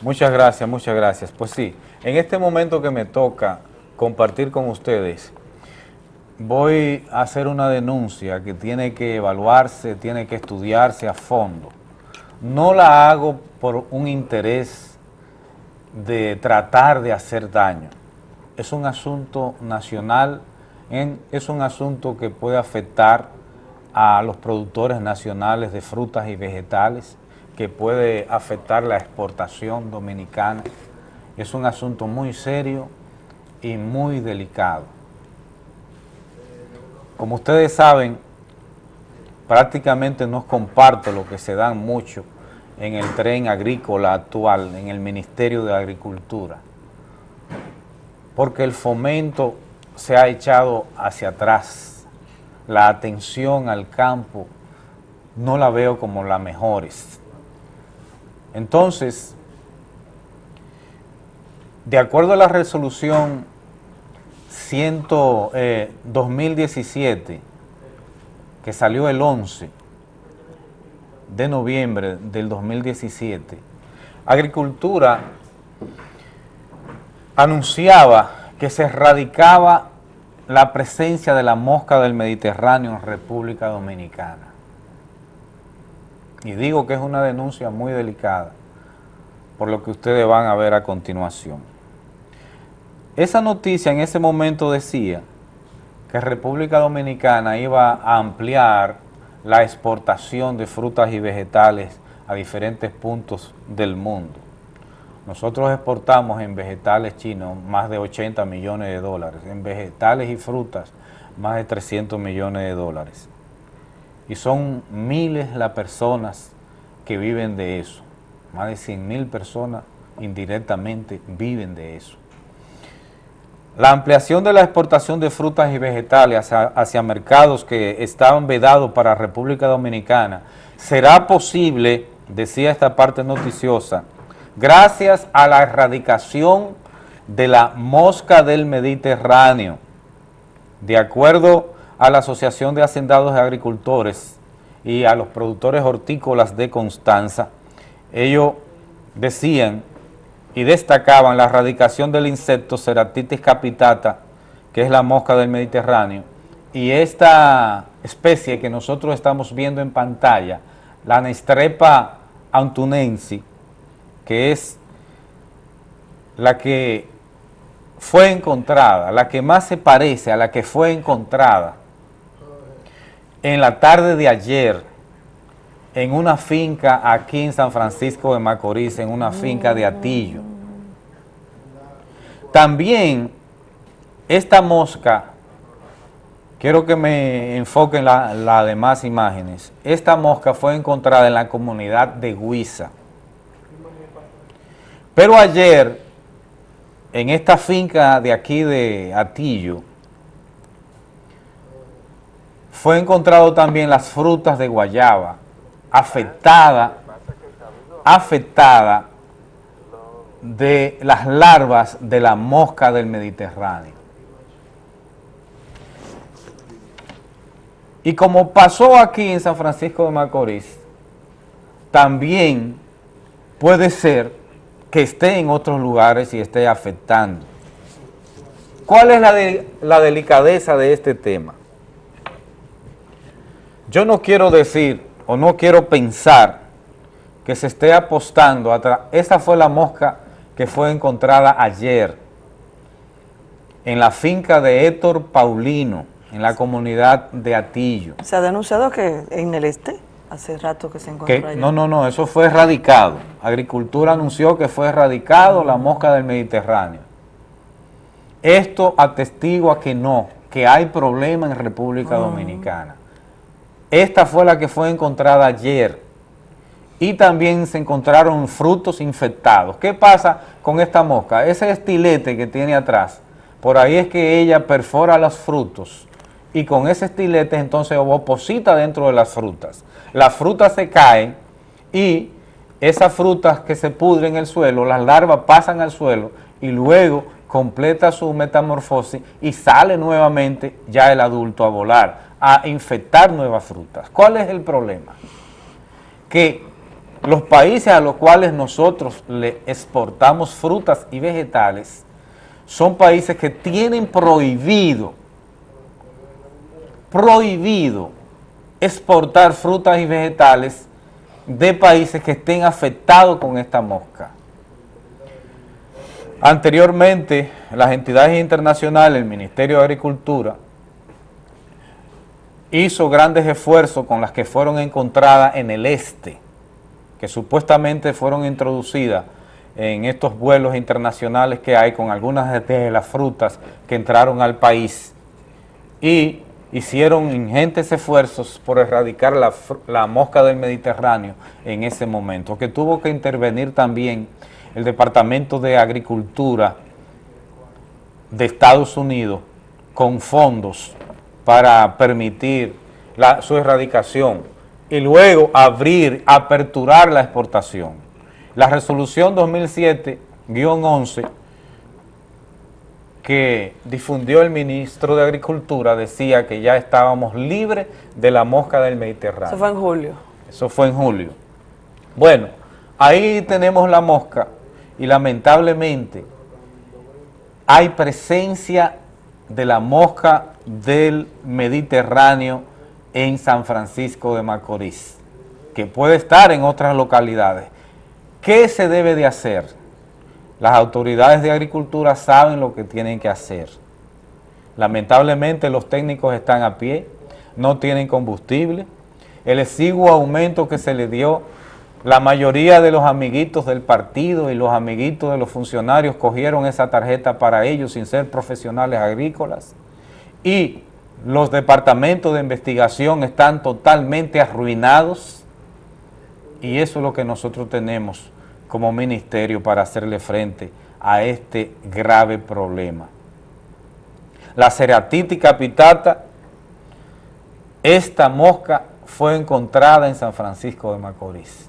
Muchas gracias, muchas gracias. Pues sí, en este momento que me toca compartir con ustedes, voy a hacer una denuncia que tiene que evaluarse, tiene que estudiarse a fondo. No la hago por un interés de tratar de hacer daño. Es un asunto nacional, es un asunto que puede afectar a los productores nacionales de frutas y vegetales, que puede afectar la exportación dominicana. Es un asunto muy serio y muy delicado. Como ustedes saben, prácticamente no comparto lo que se dan mucho en el tren agrícola actual, en el Ministerio de Agricultura, porque el fomento se ha echado hacia atrás, la atención al campo no la veo como la mejores. Entonces, de acuerdo a la resolución 100, eh, 2017, que salió el 11 de noviembre del 2017, Agricultura anunciaba que se erradicaba la presencia de la mosca del Mediterráneo en República Dominicana. Y digo que es una denuncia muy delicada, por lo que ustedes van a ver a continuación. Esa noticia en ese momento decía que República Dominicana iba a ampliar la exportación de frutas y vegetales a diferentes puntos del mundo. Nosotros exportamos en vegetales chinos más de 80 millones de dólares, en vegetales y frutas más de 300 millones de dólares. Y son miles las personas que viven de eso. Más de 100 mil personas indirectamente viven de eso. La ampliación de la exportación de frutas y vegetales hacia, mercados que estaban vedados para República Dominicana será posible, decía esta parte noticiosa, gracias a la erradicación de la mosca del Mediterráneo. De acuerdo a la Asociación de Hacendados y Agricultores y a los productores hortícolas de Constanza, ellos decían y destacaban la erradicación del insecto Ceratitis capitata, que es la mosca del Mediterráneo, y esta especie que nosotros estamos viendo en pantalla, la Nestrepa antunensi, que es la que fue encontrada, la que más se parece a la que fue encontrada en la tarde de ayer en una finca aquí en San Francisco de Macorís, en una finca de Atillo. También esta mosca, quiero que me enfoquen las la demás imágenes, esta mosca fue encontrada en la comunidad de Huiza. Pero ayer, en esta finca de aquí de Atillo, fue encontrado también las frutas de guayaba, afectada, afectada de las larvas de la mosca del Mediterráneo. Y como pasó aquí en San Francisco de Macorís, también puede ser que esté en otros lugares y esté afectando. ¿Cuál es la, la delicadeza de este tema? Yo no quiero decir o no quiero pensar que se esté apostando atrás. Esa fue la mosca que fue encontrada ayer en la finca de Héctor Paulino, en la comunidad de Atillo.
Se ha denunciado que en el este, hace rato que se encontró
No, no, no, eso fue erradicado. Agricultura anunció que fue erradicado la mosca del Mediterráneo. Esto atestigua que no, que hay problema en República ah. Dominicana. Esta fue la que fue encontrada ayer y también se encontraron frutos infectados. ¿Qué pasa con esta mosca? Ese estilete que tiene atrás, por ahí es que ella perfora los frutos y con ese estilete entonces oposita dentro de las frutas. Las frutas se caen y esas frutas que se pudren en el suelo, las larvas pasan al suelo y luego completa su metamorfosis y sale nuevamente ya el adulto a volar a infectar nuevas frutas. ¿Cuál es el problema? Que los países a los cuales nosotros le exportamos frutas y vegetales son países que tienen prohibido, prohibido exportar frutas y vegetales de países que estén afectados con esta mosca. Anteriormente, las entidades internacionales, el Ministerio de Agricultura, hizo grandes esfuerzos con las que fueron encontradas en el este, que supuestamente fueron introducidas en estos vuelos internacionales que hay con algunas de las frutas que entraron al país y hicieron ingentes esfuerzos por erradicar la, la, mosca del Mediterráneo en ese momento, que tuvo que intervenir también el Departamento de Agricultura de Estados Unidos con fondos para permitir su erradicación y luego abrir, aperturar la exportación. La resolución 2007-11 que difundió el ministro de Agricultura decía que ya estábamos libres de la mosca del Mediterráneo.
Eso fue en julio.
Eso fue en julio. Bueno, ahí tenemos la mosca y lamentablemente hay presencia de la mosca del Mediterráneo en San Francisco de Macorís, que puede estar en otras localidades. ¿Qué se debe de hacer? Las autoridades de agricultura saben lo que tienen que hacer. Lamentablemente los técnicos están a pie, no tienen combustible. El exiguo aumento que se le dio la mayoría de los amiguitos del partido y los amiguitos de los funcionarios cogieron esa tarjeta para ellos sin ser profesionales agrícolas y los departamentos de investigación están totalmente arruinados y eso es lo que nosotros tenemos como ministerio para hacerle frente a este grave problema. La ceratitis capitata, esta mosca fue encontrada en San Francisco de Macorís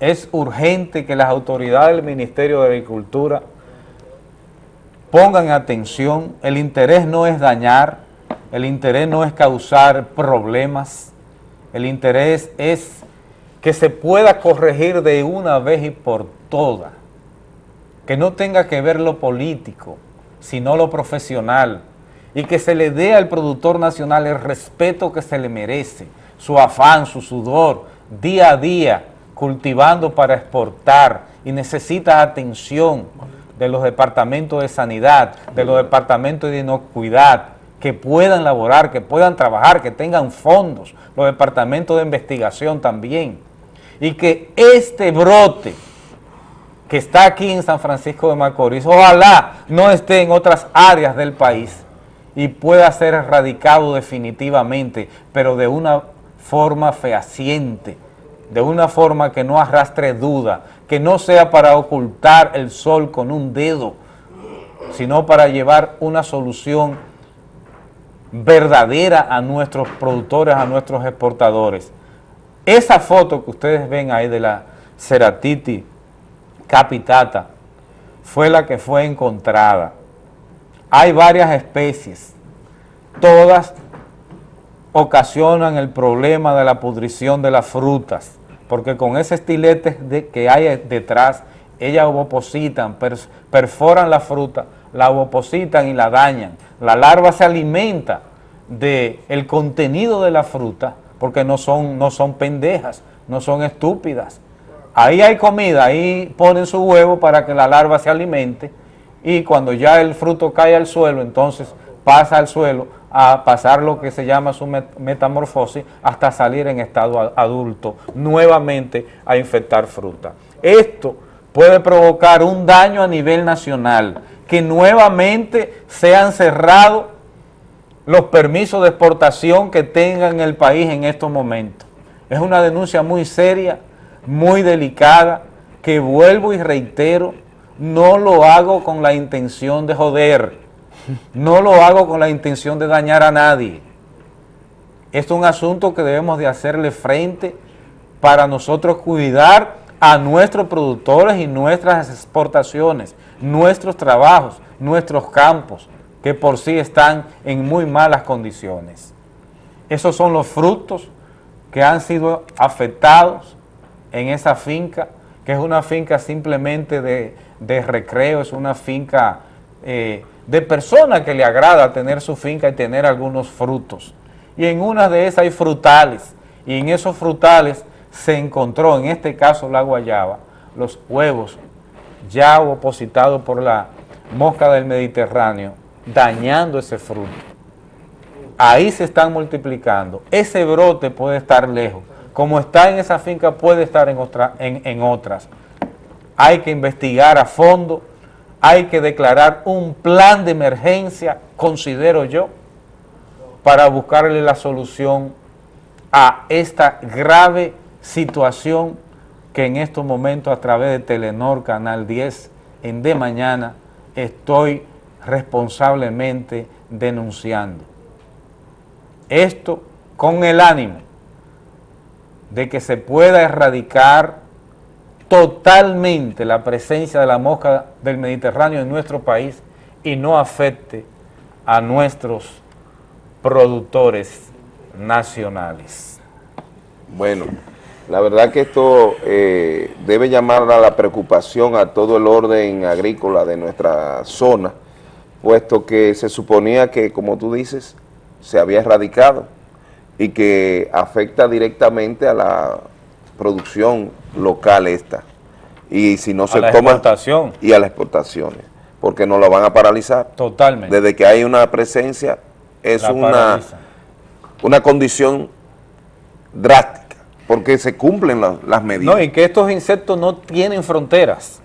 es urgente que las autoridades del Ministerio de Agricultura pongan atención, el interés no es dañar, el interés no es causar problemas, el interés es que se pueda corregir de una vez y por todas, que no tenga que ver lo político, sino lo profesional, y que se le dé al productor nacional el respeto que se le merece, su afán, su sudor, día a día, cultivando para exportar y necesita atención de los departamentos de sanidad, de los departamentos de inocuidad, que puedan laborar, que puedan trabajar, que tengan fondos, los departamentos de investigación también, y que este brote que está aquí en San Francisco de Macorís, ojalá no esté en otras áreas del país y pueda ser erradicado definitivamente, pero de una forma fehaciente, de una forma que no arrastre duda, que no sea para ocultar el sol con un dedo, sino para llevar una solución verdadera a nuestros productores, a nuestros exportadores. Esa foto que ustedes ven ahí de la ceratiti capitata fue la que fue encontrada. Hay varias especies, todas ocasionan el problema de la pudrición de las frutas porque con ese estilete de, que hay detrás, ellas ovopositan, perforan la fruta, la ovopositan y la dañan. La larva se alimenta del el contenido de la fruta, porque no son, no son pendejas, no son estúpidas. Ahí hay comida, ahí ponen su huevo para que la larva se alimente y cuando ya el fruto cae al suelo, entonces pasa al suelo a pasar lo que se llama su metamorfosis hasta salir en estado adulto, nuevamente a infectar fruta. Esto puede provocar un daño a nivel nacional, que nuevamente sean cerrados los permisos de exportación que tengan el país en estos momentos. Es una denuncia muy seria, muy delicada, que vuelvo y reitero, no lo hago con la intención de joder, no lo hago con la intención de dañar a nadie. Esto es un asunto que debemos de hacerle frente para nosotros cuidar a nuestros productores y nuestras exportaciones, nuestros trabajos, nuestros campos, que por sí están en muy malas condiciones. Esos son los frutos que han sido afectados en esa finca, que es una finca simplemente de, recreo, es una finca eh, de persona que le agrada tener su finca y tener algunos frutos. Y en una de esas hay frutales, y en esos frutales se encontró, en este caso la guayaba, los huevos ya opositados por la mosca del Mediterráneo, dañando ese fruto. Ahí se están multiplicando. Ese brote puede estar lejos. Como está en esa finca, puede estar en, otra, en otras. Hay que investigar a fondo, hay que declarar un plan de emergencia, considero yo, para buscarle la solución a esta grave situación que en estos momentos a través de Telenor Canal 10 en De Mañana estoy responsablemente denunciando. Esto con el ánimo de que se pueda erradicar totalmente la presencia de la mosca del Mediterráneo en nuestro país y no afecte a nuestros productores nacionales.
Bueno, la verdad que esto eh, debe llamar a la preocupación a todo el orden agrícola de nuestra zona, puesto que se suponía que, como tú dices, se había erradicado y que afecta directamente a la producción local esta. Y si no se
la
toma...
exportación.
Y a las exportaciones, porque no la van a paralizar.
Totalmente.
Desde que hay una presencia, es una, una condición drástica porque se cumplen las medidas.
No, y que estos insectos no tienen fronteras.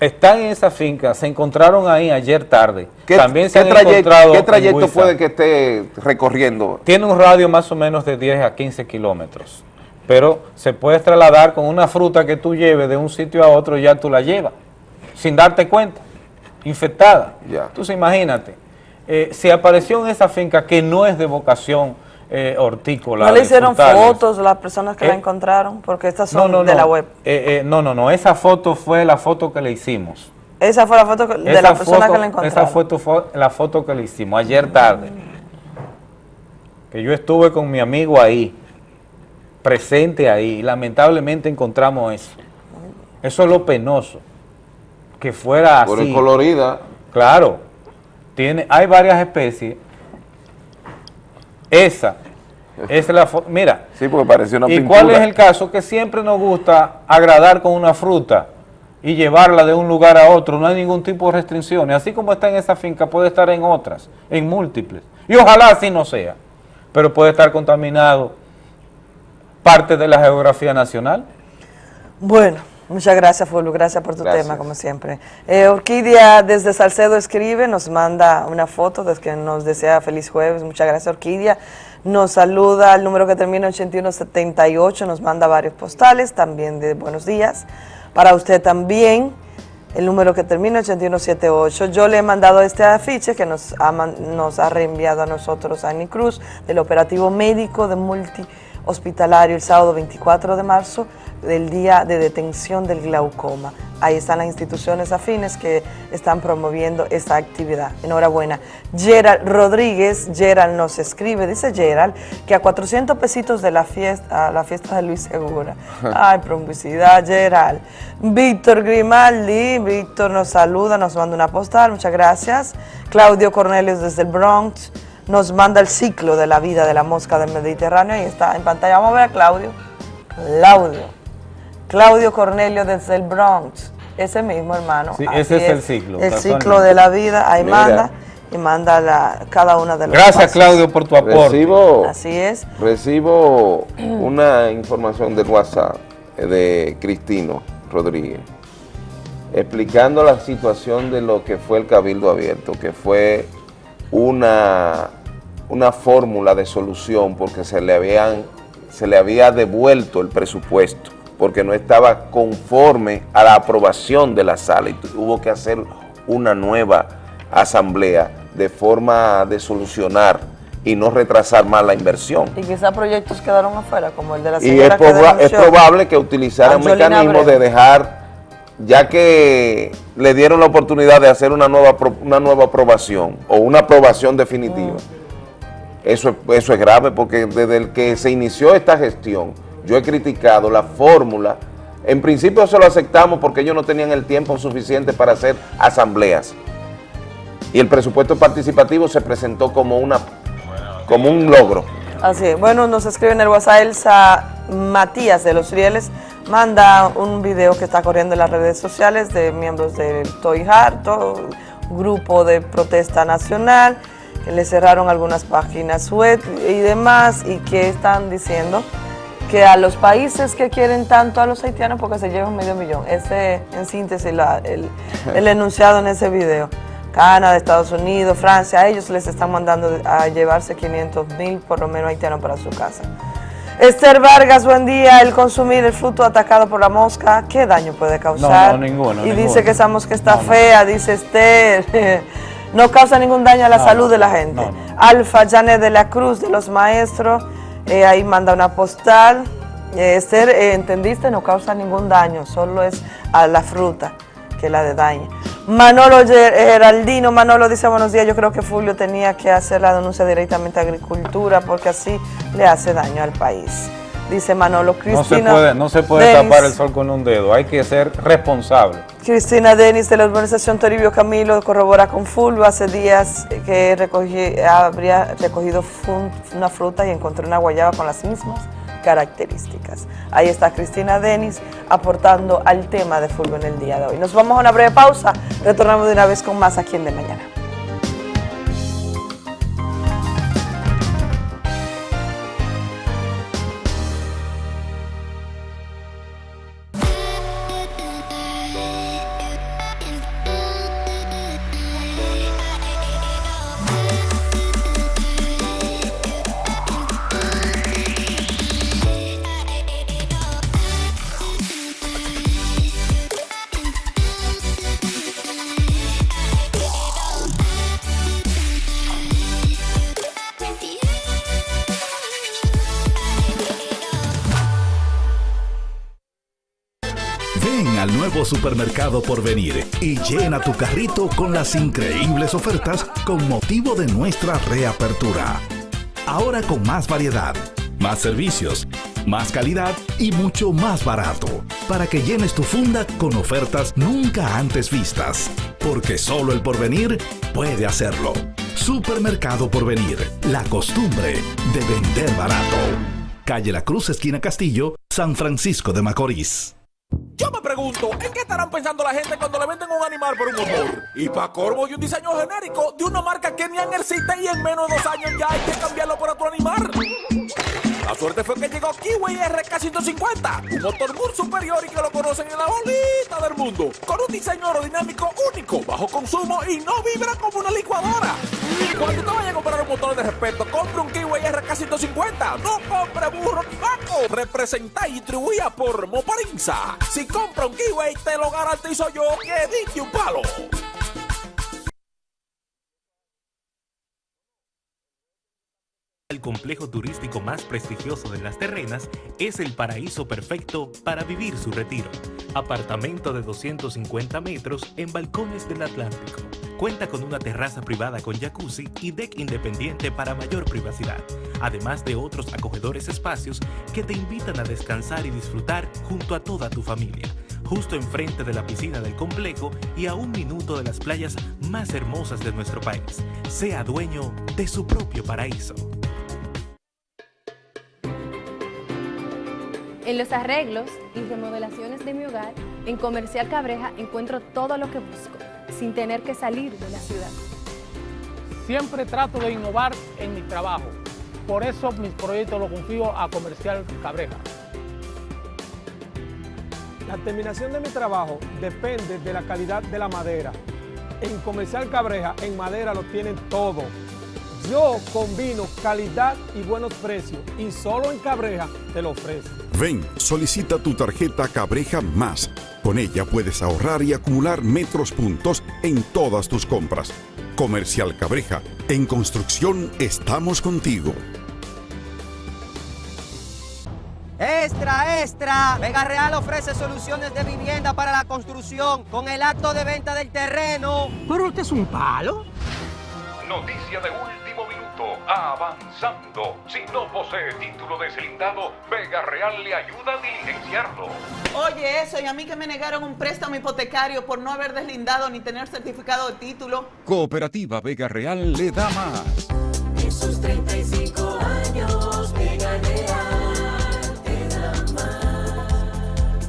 Están en esa finca, se encontraron ahí ayer tarde.
¿Qué,
También se
¿qué
han
trayecto,
encontrado
¿qué trayecto puede que esté recorriendo?
Tiene un radio más o menos de 10 a 15 kilómetros. Pero se puede trasladar con una fruta que tú lleves de un sitio a otro, ya tú la llevas, sin darte cuenta, infectada.
Ya.
Entonces imagínate, eh, si apareció en esa finca que no es de vocación eh, hortícola.
¿No le hicieron
frutales,
fotos las personas que la
Eh,
encontraron? Porque estas son
no,
de
no.
la web.
Eh, eh, no, no, no. Esa foto fue la foto que le hicimos.
Esa fue la foto que- de
Esa
la persona
foto-
que la encontraron.
Esa foto fue la foto que le hicimos ayer tarde. Que yo estuve con mi amigo ahí, presente ahí, y lamentablemente encontramos eso. Eso es lo penoso. Que fuera
Por
así.
el colorida.
Claro. Tiene, hay varias especies. Esa. Esa es la. Mira.
Sí, porque pareció una
¿Y
pintura.
cuál es el caso? Que siempre nos gusta agradar con una fruta y llevarla de un lugar a otro. No hay ningún tipo de restricciones. Así como está en esa finca, puede estar en otras, en múltiples. Y ojalá así no sea. Pero puede estar contaminado parte de la geografía nacional.
Bueno, muchas gracias, Fulvio. Gracias por tu
Gracias.
tema, como siempre. Eh, Orquídea desde Salcedo escribe, nos manda una foto desde que nos desea feliz jueves. Muchas gracias, Orquídea. Nos saluda al número que termina 8178, nos manda varios postales, también de buenos días. Para usted también, el número que termina 8178. Yo le he mandado este afiche que nos ha, man- nos ha reenviado a nosotros Annie Cruz del operativo médico de multi hospitalario el sábado 24 de marzo. del Día de Detención del Glaucoma. Ahí están las instituciones afines que están promoviendo esta actividad. Enhorabuena. Gerald Rodríguez, Gerald nos escribe, dice Gerald, que a 400 pesitos de la fiesta, la fiesta de Luis Segura. Ay, publicidad, Gerald. Víctor Grimaldi, Víctor nos saluda, nos manda una postal, muchas gracias. Claudio Cornelius desde el Bronx nos manda el ciclo de la vida de la mosca del Mediterráneo. Ahí está en pantalla. Vamos a ver a Claudio. Claudio. Claudio Cornelio desde el Bronx. Ese mismo, hermano.
Sí, ese es, el ciclo.
El ciclo de la vida. Ahí manda y manda la, cada una de las
Gracias, Claudio, por tu aporte.
Recibo,
Así es.
Recibo una información del WhatsApp de Cristino Rodríguez explicando la situación de lo que fue el Cabildo Abierto, que fue una, una fórmula de solución porque se le, habían, se le había devuelto el presupuesto porque no estaba conforme a la aprobación de la sala y hubo que hacer una nueva asamblea de forma de solucionar y no retrasar más la inversión.
Y quizás proyectos quedaron afuera, como el de la
Y es, es probable que utilizaran mecanismos de dejar, ya que le dieron la oportunidad de hacer una nueva, una nueva aprobación o una aprobación definitiva. Mm. Eso, eso es grave porque desde el que se inició esta gestión, yo he criticado la fórmula. En principio se lo aceptamos porque ellos no tenían el tiempo suficiente para hacer asambleas. Y el presupuesto participativo se presentó como, una, como un logro.
Así es. Bueno, nos escribe en el WhatsApp Elsa Matías de Los Rieles, manda un video que está corriendo en las redes sociales de miembros del Toy Harto, grupo de protesta nacional, que le cerraron algunas páginas web y demás, y que están diciendo que a los países que quieren tanto a los haitianos porque se llevan medio millón. Ese, en síntesis, el, el, enunciado en ese video. Canadá, Estados Unidos, Francia, a ellos les están mandando a llevarse 500 mil por lo menos haitianos para su casa. Esther Vargas, buen día. El consumir el fruto atacado por la mosca, ¿qué daño puede causar?
No, no, ninguno.
Y dice que esa mosca está fea, dice Esther. no causa ningún daño a la salud de la gente. Alfa Janet de la Cruz, de los maestros. Eh, ahí manda una postal. Eh, Esther, eh, entendiste, no causa ningún daño, solo es a la fruta que la de daña. Manolo Geraldino, Manolo dice buenos días, yo creo que Fulvio tenía que hacer la denuncia directamente a Agricultura porque así le hace daño al país. Dice Manolo Cristina.
No se puede, no se puede tapar el sol con un dedo, hay que ser responsable.
Cristina Denis de la urbanización Toribio Camilo corrobora con Fulvio hace días que recogí, habría recogido una fruta y encontró una guayaba con las mismas características. Ahí está Cristina Denis aportando al tema de Fulvio en el día de hoy. Nos vamos a una breve pausa, retornamos de una vez con más aquí en De Mañana.
Supermercado por venir y llena tu carrito con las increíbles ofertas con motivo de nuestra reapertura. Ahora con más variedad, más servicios, más calidad y mucho más barato, para que llenes tu funda con ofertas nunca antes vistas, porque solo el porvenir puede hacerlo. Supermercado Porvenir, la costumbre de vender barato. Calle La Cruz, esquina Castillo, San Francisco de Macorís.
Yo me pregunto, ¿en qué estarán pensando la gente cuando le venden un animal por un motor? Y para corvo y un diseño genérico de una marca que ni existe y en menos de dos años ya hay que cambiarlo por otro animal. La suerte fue que llegó Kiwi RK150, un motor muy superior y que lo conocen en la bolita del mundo, con un diseño aerodinámico único, bajo consumo y no vibra como una licuadora. Cuando te vayas a comprar un motor de respeto, compre un Kiwi RK150, no compre burro ni vaco. Representa y distribuía por Moparinza. Si compra un Kiwi, te lo garantizo yo que dije un palo.
Complejo turístico más prestigioso de Las Terrenas, es el paraíso perfecto para vivir su retiro. Apartamento de 250 metros en balcones del Atlántico. Cuenta con una terraza privada con jacuzzi y deck independiente para mayor privacidad, además de otros acogedores espacios que te invitan a descansar y disfrutar junto a toda tu familia justo enfrente de la piscina del complejo y a un minuto de las playas más hermosas de nuestro país. Sea dueño de su propio paraíso.
En los arreglos y remodelaciones de mi hogar, en Comercial Cabreja encuentro todo lo que busco, sin tener que salir de la ciudad.
Siempre trato de innovar en mi trabajo, por eso mis proyectos los confío a Comercial Cabreja. La terminación de mi trabajo depende de la calidad de la madera. En Comercial Cabreja, en madera lo tienen todo. Yo combino calidad y buenos precios y solo en Cabreja te lo ofrezco.
Ven, solicita tu tarjeta Cabreja Más. Con ella puedes ahorrar y acumular metros puntos en todas tus compras. Comercial Cabreja, en construcción estamos contigo.
Extra, extra. Vega Real ofrece soluciones de vivienda para la construcción con el acto de venta del terreno.
¿Pero usted es un palo?
Noticia de minuto. Avanzando. Si no posee título deslindado, Vega Real le ayuda a diligenciarlo.
Oye, eso, y a mí que me negaron un préstamo hipotecario por no haber deslindado ni tener certificado de título.
Cooperativa Vega Real le da más.
En sus 35 años, Vega Real te da más.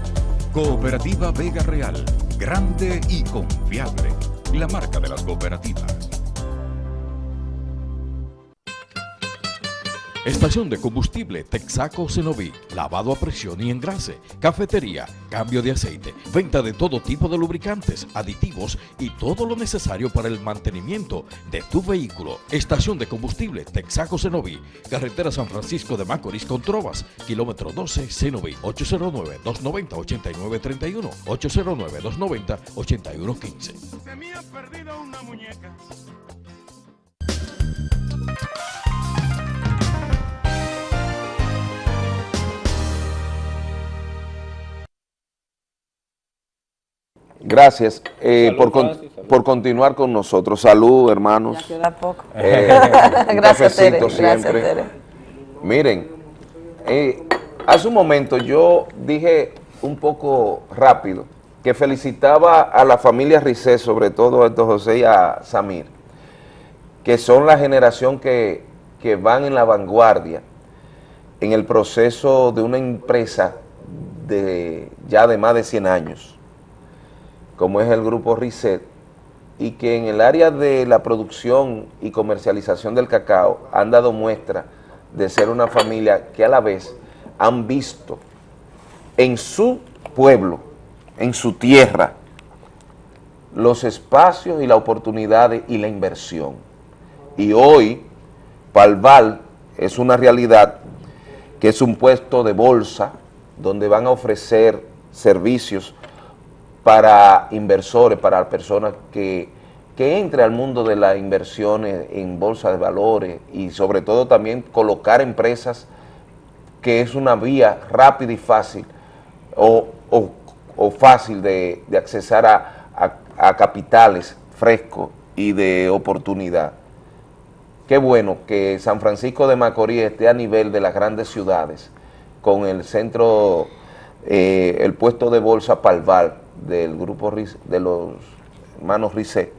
Cooperativa Vega Real, grande y confiable. La marca de las cooperativas.
Estación de combustible Texaco Cenoví, lavado a presión y engrase, cafetería, cambio de aceite, venta de todo tipo de lubricantes, aditivos y todo lo necesario para el mantenimiento de tu vehículo. Estación de combustible Texaco Cenoví, carretera San Francisco de Macorís con Trovas, kilómetro 12 Cenoví, 809-290-8931, 809-290-8115.
Se me ha perdido una muñeca.
Gracias eh, por, con- por continuar con nosotros. Salud, hermanos.
Ya queda poco.
Eh, un
Gracias, Tere. Gracias.
Miren, eh, hace un momento yo dije un poco rápido que felicitaba a la familia Rizé, sobre todo a José y a Samir, que son la generación que, que van en la vanguardia en el proceso de una empresa de ya de más de 100 años, como es el grupo Risset, y que en el área de la producción y comercialización del cacao han dado muestra de ser una familia que a la vez han visto en su pueblo, en su tierra, los espacios y las oportunidades y la inversión. Y hoy, Palval es una realidad que es un puesto de bolsa donde van a ofrecer servicios para inversores, para personas que, que entre al mundo de las inversiones en bolsa de valores y sobre todo también colocar empresas que es una vía rápida y fácil o, o- fácil de, de accesar a, a- a capitales frescos y de oportunidad. Qué bueno que San Francisco de Macorís esté a nivel de las grandes ciudades con el centro, eh, el puesto de bolsa Palval del grupo de los hermanos Risset,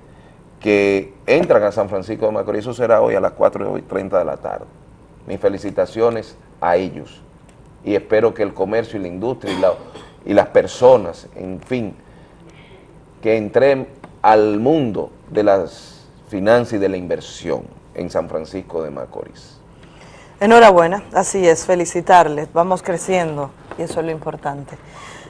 que entran a San Francisco de Macorís, eso será hoy a las 4 y 30 de la tarde. Mis felicitaciones a ellos y espero que el comercio y la industria y, y las personas, en fin, que entren al mundo de las finanzas y de la inversión en San Francisco de Macorís.
Enhorabuena, así es, felicitarles, vamos creciendo y eso es lo importante.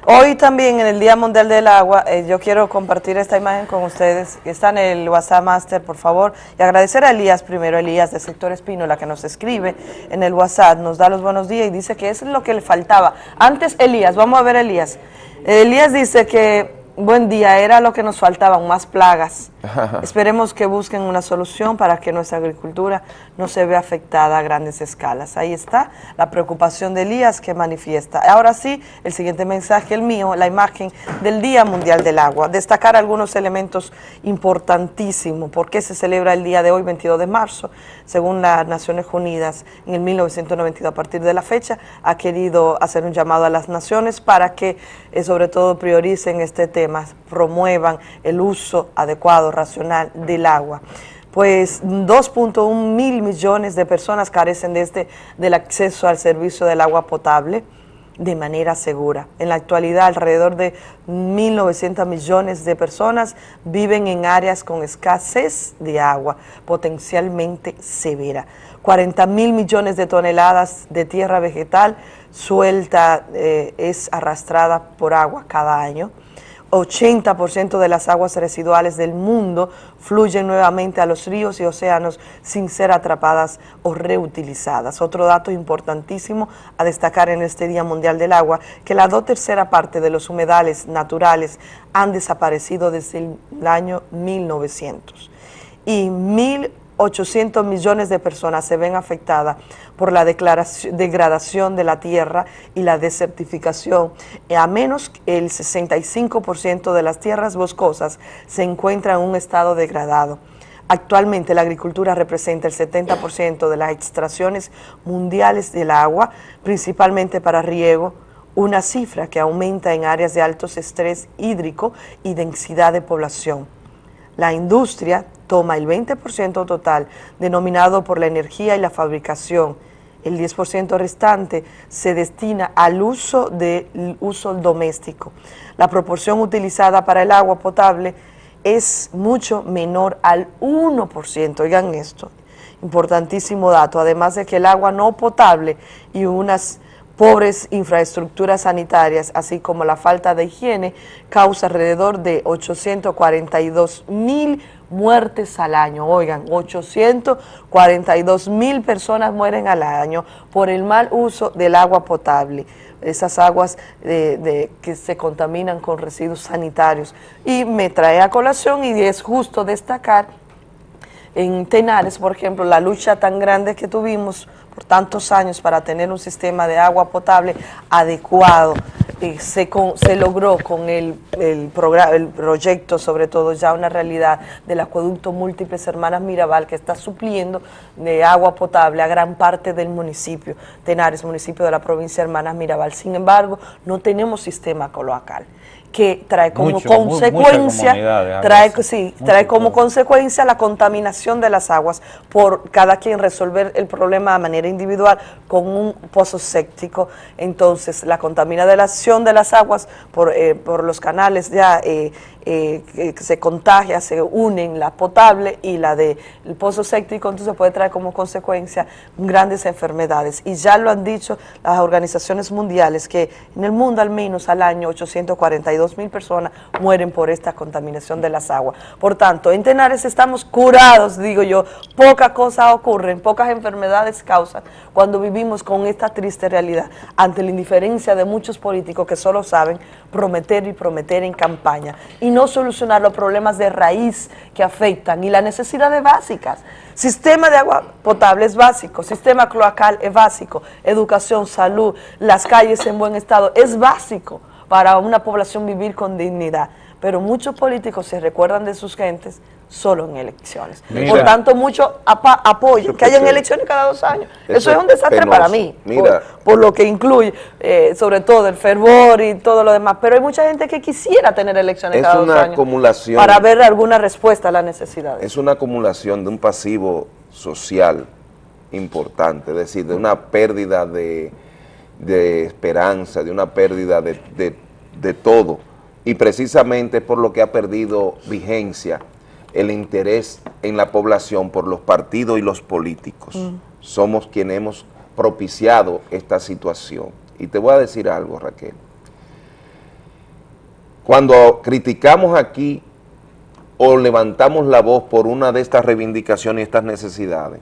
Hoy también en el Día Mundial del Agua, eh, yo quiero compartir esta imagen con ustedes, está en el WhatsApp Master, por favor, y agradecer a Elías primero, Elías del sector Espínola, que nos escribe en el WhatsApp, nos da los buenos días y dice que eso es lo que le faltaba. Antes, Elías, vamos a ver Elías. Elías dice que, buen día, era lo que nos faltaban, más plagas Esperemos que busquen una solución para que nuestra agricultura no se vea afectada a grandes escalas. Ahí está la preocupación de Elías que manifiesta. Ahora sí, el siguiente mensaje, el mío, la imagen del Día Mundial del Agua. Destacar algunos elementos importantísimos. ¿Por qué se celebra el día de hoy, 22 de marzo? Según las Naciones Unidas, en el 1992, a partir de la fecha, ha querido hacer un llamado a las naciones para que, eh, sobre todo, prioricen este tema, promuevan el uso adecuado, racional del agua pues 2.1 mil millones de personas carecen de este, del acceso al servicio del agua potable de manera segura. En la actualidad, alrededor de 1.900 millones de personas viven en áreas con escasez de agua potencialmente severa. 40 mil millones de toneladas de tierra vegetal suelta eh, es arrastrada por agua cada año. 80% de las aguas residuales del mundo fluyen nuevamente a los ríos y océanos sin ser atrapadas o reutilizadas. Otro dato importantísimo a destacar en este Día Mundial del Agua, que la dos tercera parte de los humedales naturales han desaparecido desde el año 1900 y mil 800 millones de personas se ven afectadas por la degradación de la tierra y la desertificación. A menos el 65% de las tierras boscosas se encuentran en un estado degradado. Actualmente la agricultura representa el 70% de las extracciones mundiales del agua, principalmente para riego, una cifra que aumenta en áreas de alto estrés hídrico y densidad de población. La industria toma el 20% total denominado por la energía y la fabricación. El 10% restante se destina al uso del uso doméstico. La proporción utilizada para el agua potable es mucho menor al 1%. Oigan esto, importantísimo dato. Además de que el agua no potable y unas pobres infraestructuras sanitarias, así como la falta de higiene, causa alrededor de 842 mil muertes al año. Oigan, 842 mil personas mueren al año por el mal uso del agua potable esas aguas de, que se contaminan con residuos sanitarios. Y me trae a colación y es justo destacar en Tenares, por ejemplo, la lucha tan grande que tuvimos por tantos años para tener un sistema de agua potable adecuado. y se, se logró con el, el, el proyecto, sobre todo ya una realidad del acueducto Múltiples Hermanas Mirabal que está supliendo de agua potable a gran parte del municipio, Tenares, municipio de la provincia de Hermanas Mirabal. Sin embargo, no tenemos sistema coloacal que trae como consecuencia, trae, sí, trae como consecuencia la contaminación de las aguas por cada quien resolver el problema de manera individual con un pozo séptico. Entonces, la contaminación de las aguas por, eh, por los canales ya eh, eh, se contagia, se unen la potable y la del pozo séptico, entonces puede traer como consecuencia grandes enfermedades. Y ya lo han dicho las organizaciones mundiales, que en el mundo al menos al año 842 mil personas mueren por esta contaminación de las aguas. Por tanto, en Tenares estamos curados, digo yo, poca cosa ocurre, pocas enfermedades causan cuando vivimos con esta triste realidad, ante la indiferencia de muchos políticos que solo saben prometer y prometer en campaña. Y no solucionar los problemas de raíz que afectan y las necesidades básicas. Sistema de agua potable es básico, sistema cloacal es básico, educación, salud, las calles en buen estado, es básico para una población vivir con dignidad. Pero muchos políticos se recuerdan de sus gentes solo en elecciones. Por tanto, mucho apoyo, que hayan elecciones cada dos años. Eso, es un desastre para mí, por, lo que incluye, eh, sobre todo el fervor y todo lo demás. Pero hay mucha gente que quisiera tener elecciones cada dos años
acumulación,
para ver alguna respuesta a las necesidades.
Es una acumulación de un pasivo social importante, es decir, de una pérdida de, esperanza, de una pérdida de, de todo. Y precisamente por lo que ha perdido vigencia el interés en la población por los partidos y los políticos. Mm. Somos quienes hemos propiciado esta situación. Y te voy a decir algo, Raquel. Cuando criticamos aquí o levantamos la voz por una de estas reivindicaciones y estas necesidades,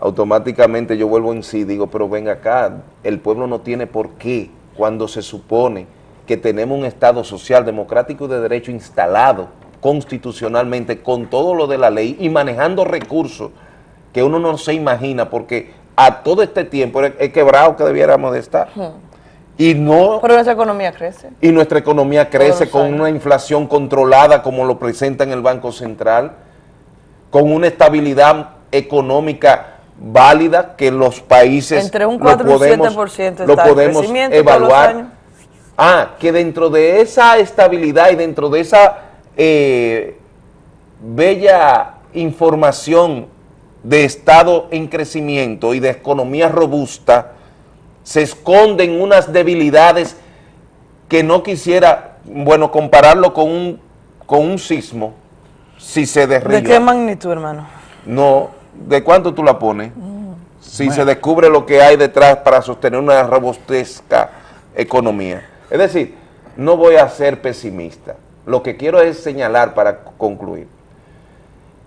automáticamente yo vuelvo en sí, digo, pero ven acá, el pueblo no tiene por qué, cuando se supone que tenemos un Estado social, democrático y de derecho instalado, constitucionalmente con todo lo de la ley y manejando recursos que uno no se imagina porque a todo este tiempo es quebrado que debiéramos de estar. Y no...
Pero nuestra economía crece.
Y nuestra economía crece con una inflación controlada como lo presenta en el Banco Central, con una estabilidad económica válida que los países
Entre un 4
lo podemos,
y un 7%
lo podemos evaluar. Ah, que dentro de esa estabilidad y dentro de esa eh, bella información de Estado en crecimiento y de economía robusta, se esconden unas debilidades que no quisiera, bueno, compararlo con un, con un sismo, si se derriba.
¿De qué magnitud, hermano?
No, ¿de cuánto tú la pones? Si se descubre lo que hay detrás para sostener una robustezca economía. Es decir, no voy a ser pesimista. Lo que quiero es señalar para concluir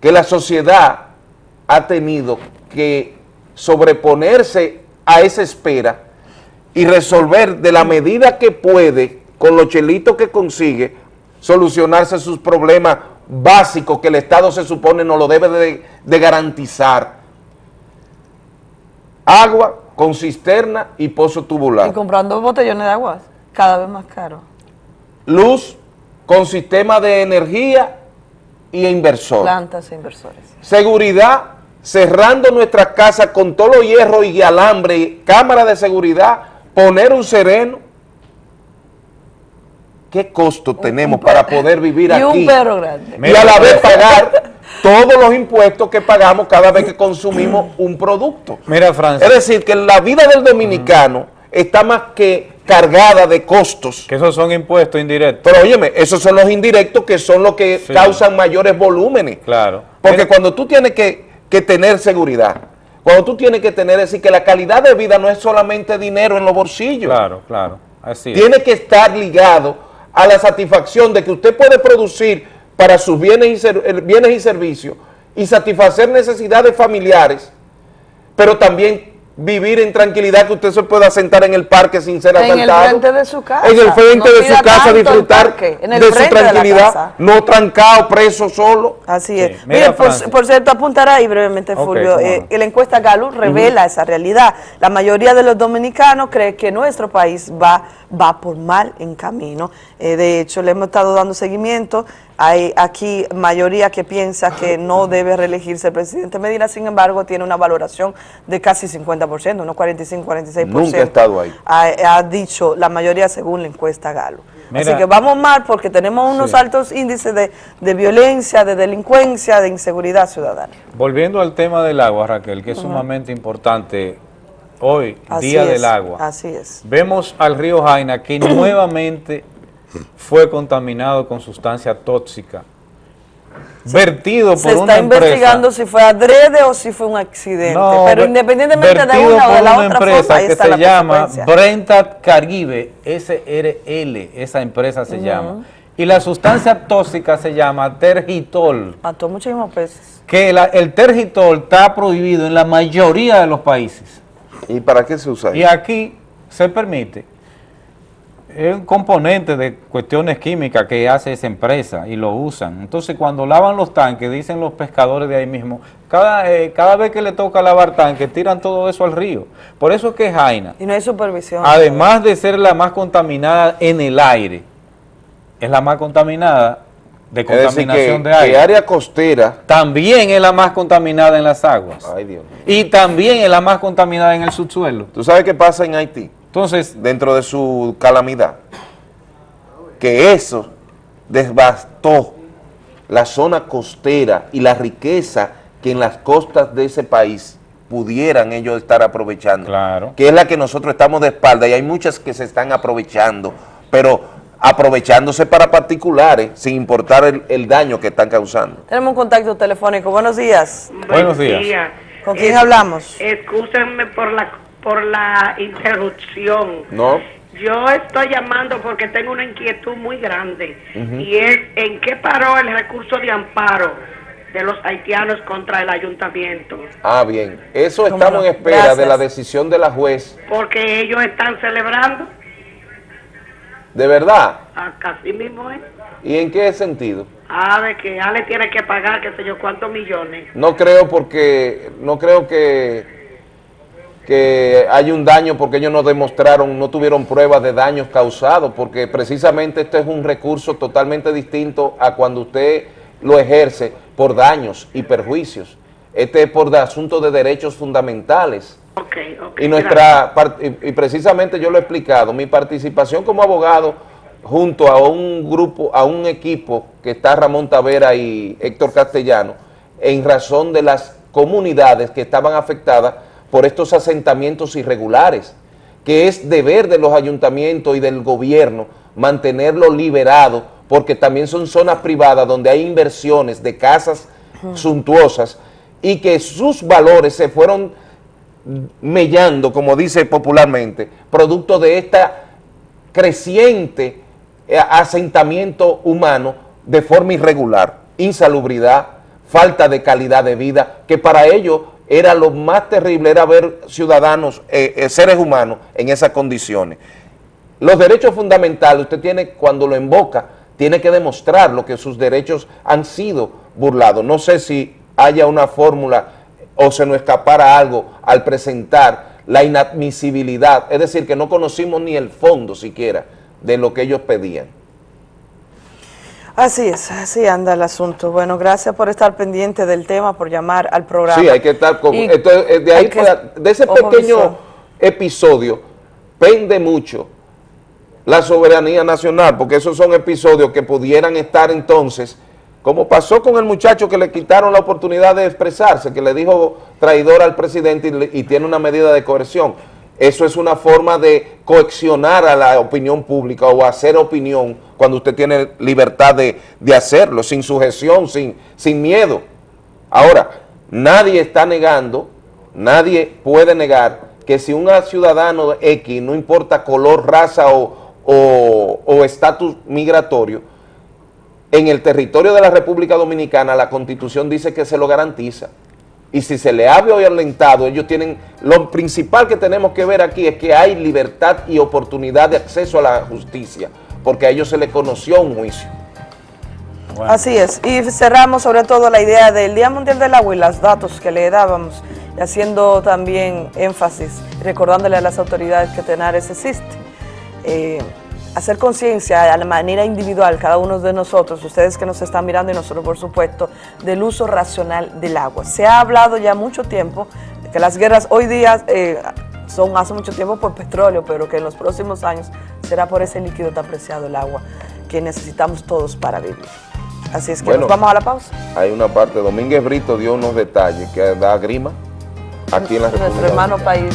que la sociedad ha tenido que sobreponerse a esa espera y resolver de la medida que puede, con los chelitos que consigue, solucionarse sus problemas básicos que el Estado se supone no lo debe de, de garantizar. Agua con cisterna y pozo tubular.
Y comprando botellones de agua, cada vez más caro.
Luz con sistema de energía y inversor.
Plantas e inversores.
Seguridad, cerrando nuestras casas con todo los hierro y alambre, cámara de seguridad, poner un sereno. ¿Qué costo tenemos para poder vivir
y
aquí?
un perro grande.
Y a la vez pagar todos los impuestos que pagamos cada vez que consumimos un producto.
Mira, Francis.
Es decir, que la vida del dominicano está más que cargada de costos.
Que esos son impuestos indirectos.
Pero óyeme, esos son los indirectos que son los que
Sí.
causan mayores volúmenes.
Claro.
Porque cuando tú tienes que, que tener seguridad, cuando tú tienes que tener, es decir, que la calidad de vida no es solamente dinero en los bolsillos.
Claro, claro. Así es.
Tiene que estar ligado a la satisfacción de que usted puede producir para sus bienes y, eh, bienes y servicios y satisfacer necesidades familiares, pero también vivir en tranquilidad, que usted se pueda sentar en el parque sin ser
En el
asaltado.
frente de su casa.
En el frente
No
de su casa, disfrutar
parque, en el
de su
de
tranquilidad, no trancado, preso, solo.
Así es.
mira,
Mire, por, cierto, apuntar ahí brevemente, Fulvio, eh, la encuesta Gallup revela esa realidad. La mayoría de los dominicanos cree que nuestro país va, va por mal en camino. Eh, de hecho, le hemos estado dando seguimiento. Hay aquí mayoría que piensa que no debe reelegirse el presidente Medina, sin embargo, tiene una valoración de casi 50%, unos 45, 46%.
Nunca he estado ahí.
Ha, ha dicho la mayoría según la encuesta Gallup. Así que vamos mal porque tenemos unos
Sí.
altos índices de, de violencia, de delincuencia, de inseguridad ciudadana.
Volviendo al tema del agua, Raquel, que es sumamente importante hoy,
Así
Día
es,
del Agua.
Así es.
Vemos al río Jaina que nuevamente fue contaminado con sustancia tóxica, vertido por
Se
una
está
empresa.
investigando si fue adrede o si fue un accidente.
No,
pero independientemente de una o de
por
la
una
otra
empresa
forma, ahí
que
está
se
la
llama. Brenta Caribe SRL, esa empresa se llama. Y la sustancia tóxica se llama tergitol,
Mató muchísimos peces.
que la- el tergitol está prohibido en la mayoría de los países.
¿Y para qué se usa
Y aquí se permite. Es un componente de cuestiones químicas que hace esa empresa y lo usan. Entonces, cuando lavan los tanques, dicen los pescadores de ahí mismo, cada, eh, cada vez que le toca lavar tanques, tiran todo eso al río. Por eso es que Jaina,
Y no hay supervisión.
además de ser la más contaminada en el aire, es la más contaminada de
Es decir,
contaminación
que,
de aire.
que área costera,
También es la más contaminada en las aguas.
ay Dios mío.
Y también es la más contaminada en el subsuelo.
¿Tú sabes qué pasa en Haití?
Entonces,
dentro de su calamidad, que eso devastó la zona costera y la riqueza que en las costas de ese país pudieran ellos estar aprovechando,
Claro.
que es la que nosotros estamos de espalda y hay muchas que se están aprovechando, pero aprovechándose para particulares sin importar el, el daño que están causando.
Tenemos un contacto telefónico. Buenos días.
Buenos días.
¿Con quién hablamos?
Excúsenme por la por la interrupción.
¿No?
Yo estoy llamando porque tengo una inquietud muy grande y es en qué paró el recurso de amparo de los haitianos contra el ayuntamiento,
Ah, bien. Eso
¿Cómo
estamos en espera de la decisión de la juez.
porque ellos están celebrando.
¿De verdad?
Así mismo es.
¿Y en qué sentido?
A ver, que Ale tiene que pagar, qué sé yo, cuántos millones.
No creo porque, no creo que, que hay un daño porque ellos no demostraron, no tuvieron pruebas de daños causados, porque precisamente este es un recurso totalmente distinto a cuando usted lo ejerce por daños y perjuicios. Este es por asuntos de derechos fundamentales.
Okay,
y nuestra y precisamente yo lo he explicado, mi participación como abogado junto a un grupo, a un equipo que está Ramón Tavera y Héctor Castellano, en razón de las comunidades que estaban afectadas por estos asentamientos irregulares, que es deber de los ayuntamientos y del gobierno mantenerlo liberado, porque también son zonas privadas donde hay inversiones de casas suntuosas y que sus valores se fueron mellando, como dice popularmente, producto de esta creciente eh, asentamiento humano de forma irregular, insalubridad, falta de calidad de vida, que para ellos era lo más terrible, era ver ciudadanos, eh, eh, seres humanos en esas condiciones. Los derechos fundamentales, usted tiene, cuando lo invoca, tiene que demostrar lo que sus derechos han sido burlados. No sé si haya una fórmula o se nos escapara algo al presentar la inadmisibilidad, es decir, que no conocimos ni el fondo siquiera de lo que ellos pedían.
Así es, así anda el asunto. Bueno, gracias por estar pendiente del tema, por llamar al programa.
Sí, hay que estar con... Entonces, de, ahí, de ese pequeño episodio pende mucho la soberanía nacional, porque esos son episodios que pudieran estar entonces, como pasó con el muchacho que le quitaron la oportunidad de expresarse, que le dijo traidor al presidente y, y tiene una medida de coerción. Eso es una forma de coaccionar a la opinión pública o hacer opinión cuando usted tiene libertad de, hacerlo, sin sujeción, sin, sin miedo. Ahora, nadie está negando, nadie puede negar que si un ciudadano X, no importa color, raza o estatus migratorio, en el territorio de la República Dominicana la Constitución dice que se lo garantiza y si se le ha violentado, ellos tienen, lo principal que tenemos que ver aquí es que hay libertad y oportunidad de acceso a la justicia, porque a ellos se les conoció un juicio.
Así es, y cerramos sobre todo la idea del Día Mundial del Agua y los datos que le dábamos, y haciendo también énfasis, recordándole a las autoridades que Tenares existe. Eh, hacer conciencia a la manera individual, cada uno de nosotros, ustedes que nos están mirando y nosotros por supuesto, del uso racional del agua. Se ha hablado ya mucho tiempo de que las guerras hoy día eh, son hace mucho tiempo por petróleo, pero que en los próximos años será por ese líquido tan preciado, el agua, que necesitamos todos para vivir. Así es que nos vamos a la pausa.
Hay una parte, Domínguez Brito dio unos detalles que da grima aquí en la República
Nuestro hermano país.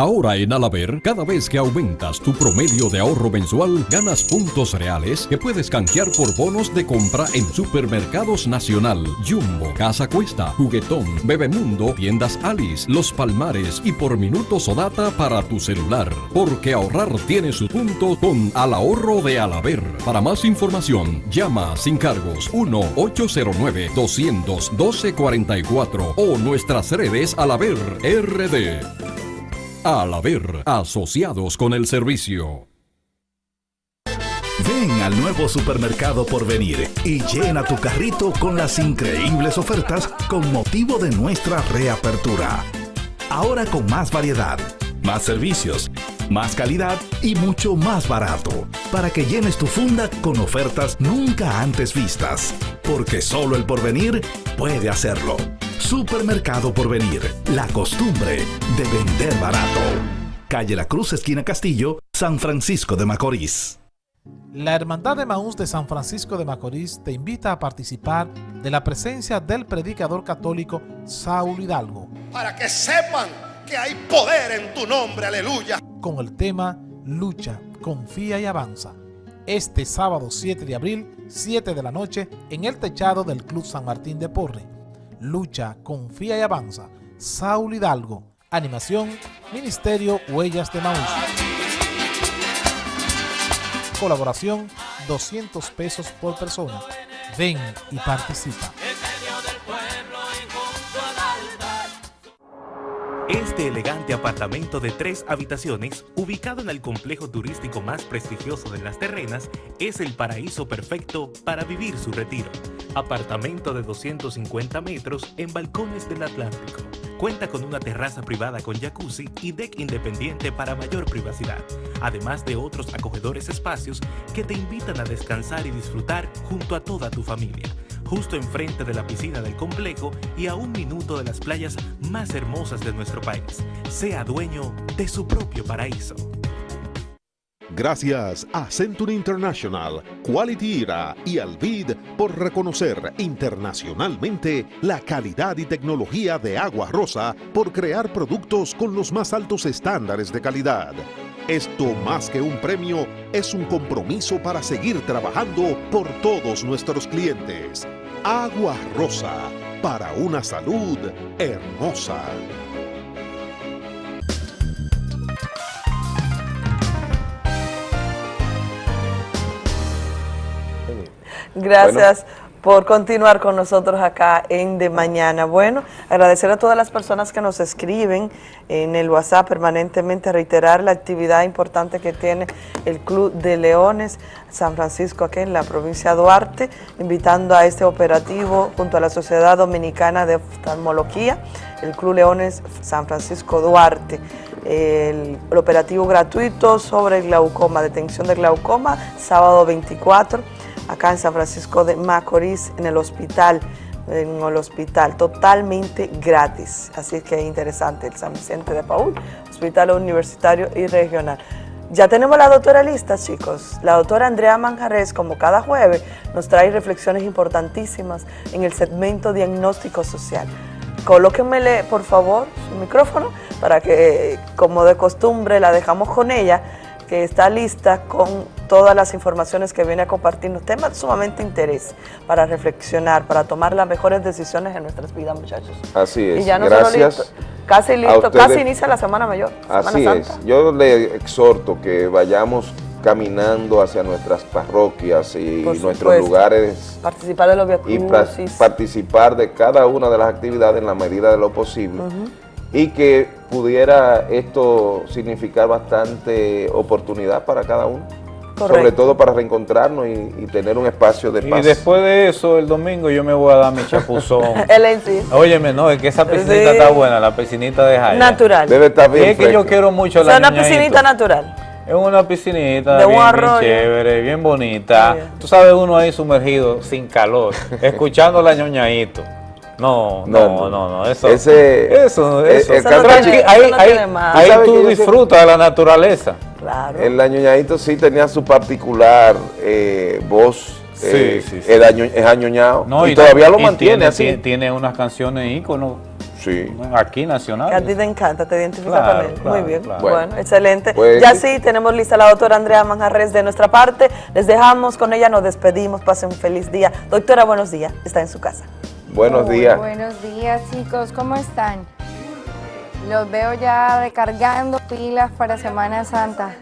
Ahora en Alaber, cada vez que aumentas tu promedio de ahorro mensual, ganas puntos reales que puedes canjear por bonos de compra en Supermercados Nacional, Jumbo, Casa Cuesta, Juguetón, Bebemundo, Tiendas Alice, Los Palmares y por minutos o data para tu celular. Porque ahorrar tiene su punto con Al Ahorro de Alaber. Para más información, llama sin cargos 1-809-212-44 o nuestras redes Alaber RD. Al haber asociados con el servicio.
Ven al nuevo supermercado por venir y llena tu carrito con las increíbles ofertas con motivo de nuestra reapertura. Ahora con más variedad, más servicios, más calidad y mucho más barato, para que llenes tu funda con ofertas nunca antes vistas, porque solo el porvenir puede hacerlo. Supermercado Porvenir, la costumbre de vender barato. Calle La Cruz, esquina Castillo, San Francisco de Macorís.
La Hermandad de Maús de San Francisco de Macorís te invita a participar de la presencia del predicador católico Saúl Hidalgo.
Para que sepan que hay poder en tu nombre, aleluya.
Con el tema Lucha, confía y avanza. Este sábado 7 de abril, 7 de la noche, en el techado del Club San Martín de Porre lucha, confía y avanza. Saúl Hidalgo. Animación, Ministerio Huellas de Maús. Colaboración, 200 pesos por persona. Ven y participa.
Este elegante apartamento de tres habitaciones, ubicado en el complejo turístico más prestigioso de Las Terrenas, es el paraíso perfecto para vivir su retiro. Apartamento de 250 metros en balcones del Atlántico. Cuenta con una terraza privada con jacuzzi y deck independiente para mayor privacidad, además de otros acogedores espacios que te invitan a descansar y disfrutar junto a toda tu familia justo enfrente de la piscina del complejo y a un minuto de las playas más hermosas de nuestro país. Sea dueño de su propio paraíso.
Gracias a Century International, Quality Era y Alvid por reconocer internacionalmente la calidad y tecnología de Agua Rosa por crear productos con los más altos estándares de calidad. Esto más que un premio es un compromiso para seguir trabajando por todos nuestros clientes. Agua Rosa, para una salud hermosa.
Gracias por continuar con nosotros acá en De Mañana. Bueno, agradecer a todas las personas que nos escriben en el WhatsApp permanentemente, reiterar la actividad importante que tiene el Club de Leones San Francisco aquí en la provincia de Duarte, invitando a este operativo junto a la Sociedad Dominicana de Oftalmología, el Club Leones San Francisco Duarte. El, el operativo gratuito sobre glaucoma, detención de glaucoma, sábado 24 acá en San Francisco de Macorís, en el hospital, en el hospital, totalmente gratis. Así que es interesante, el San Vicente de Paul, hospital universitario y regional. Ya tenemos la doctora lista, chicos. La doctora Andrea Manjarres, como cada jueves, nos trae reflexiones importantísimas en el segmento diagnóstico social. Colóquenmele, por favor, su micrófono para que, como de costumbre, la dejamos con ella que está lista con todas las informaciones que viene a compartirnos, temas sumamente interés para reflexionar, para tomar las mejores decisiones en nuestras vidas, muchachos.
Así es,
y ya no
gracias.
Listo, casi listo, casi inicia la Semana Mayor, Semana
Así
Santa.
es, yo le exhorto que vayamos caminando hacia nuestras parroquias y
Por
nuestros
supuesto.
lugares
Participar de los
y
viacrucis.
participar de cada una de las actividades en la medida de lo posible y que pudiera esto significar bastante oportunidad para cada uno,
Correcto.
sobre todo para reencontrarnos y, y tener un espacio de
Y
paz.
después de eso, el domingo yo me voy a dar mi chapuzón.
Él en sí.
Óyeme, no, es que esa piscinita
Sí.
está buena, la piscinita de Jaya.
Natural.
Debe estar bien
Y es que yo quiero mucho
O sea,
la
una piscinita natural.
Es una piscinita
De un
bien, bien chévere, bien bonita. Tú sabes, uno ahí sumergido, sin calor, escuchando la ñoñaíto. No, no, no, no, eso.
Ese-
eso,
el-
eso.
el Eso no tiene-
ahí
no
ahí-
Tú
disfrutas de la naturaleza.
El añoñadito sí tenía su particular eh, voz, eh,
sí, sí.
el año- es añoñado,
No,
y, todavía lo
y
mantiene
tiene,
así.
Tiene, tiene unas canciones íconos
sí.
aquí
Que a
nacionales.
ti te encanta, te identificas
Claro,
con él.
claro,
Muy bien.
claro.
Bueno,
Bueno,
excelente.
pues-
ya sí, tenemos lista la doctora Andrea Manjarres de nuestra parte. Les dejamos con ella, nos despedimos. Pasen un feliz día. Doctora, buenos días. Está en su casa.
Buenos
Muy
días.
Buenos días, chicos. ¿Cómo están? Los veo ya recargando pilas para Semana Santa.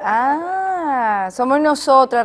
Ah, somos nosotras.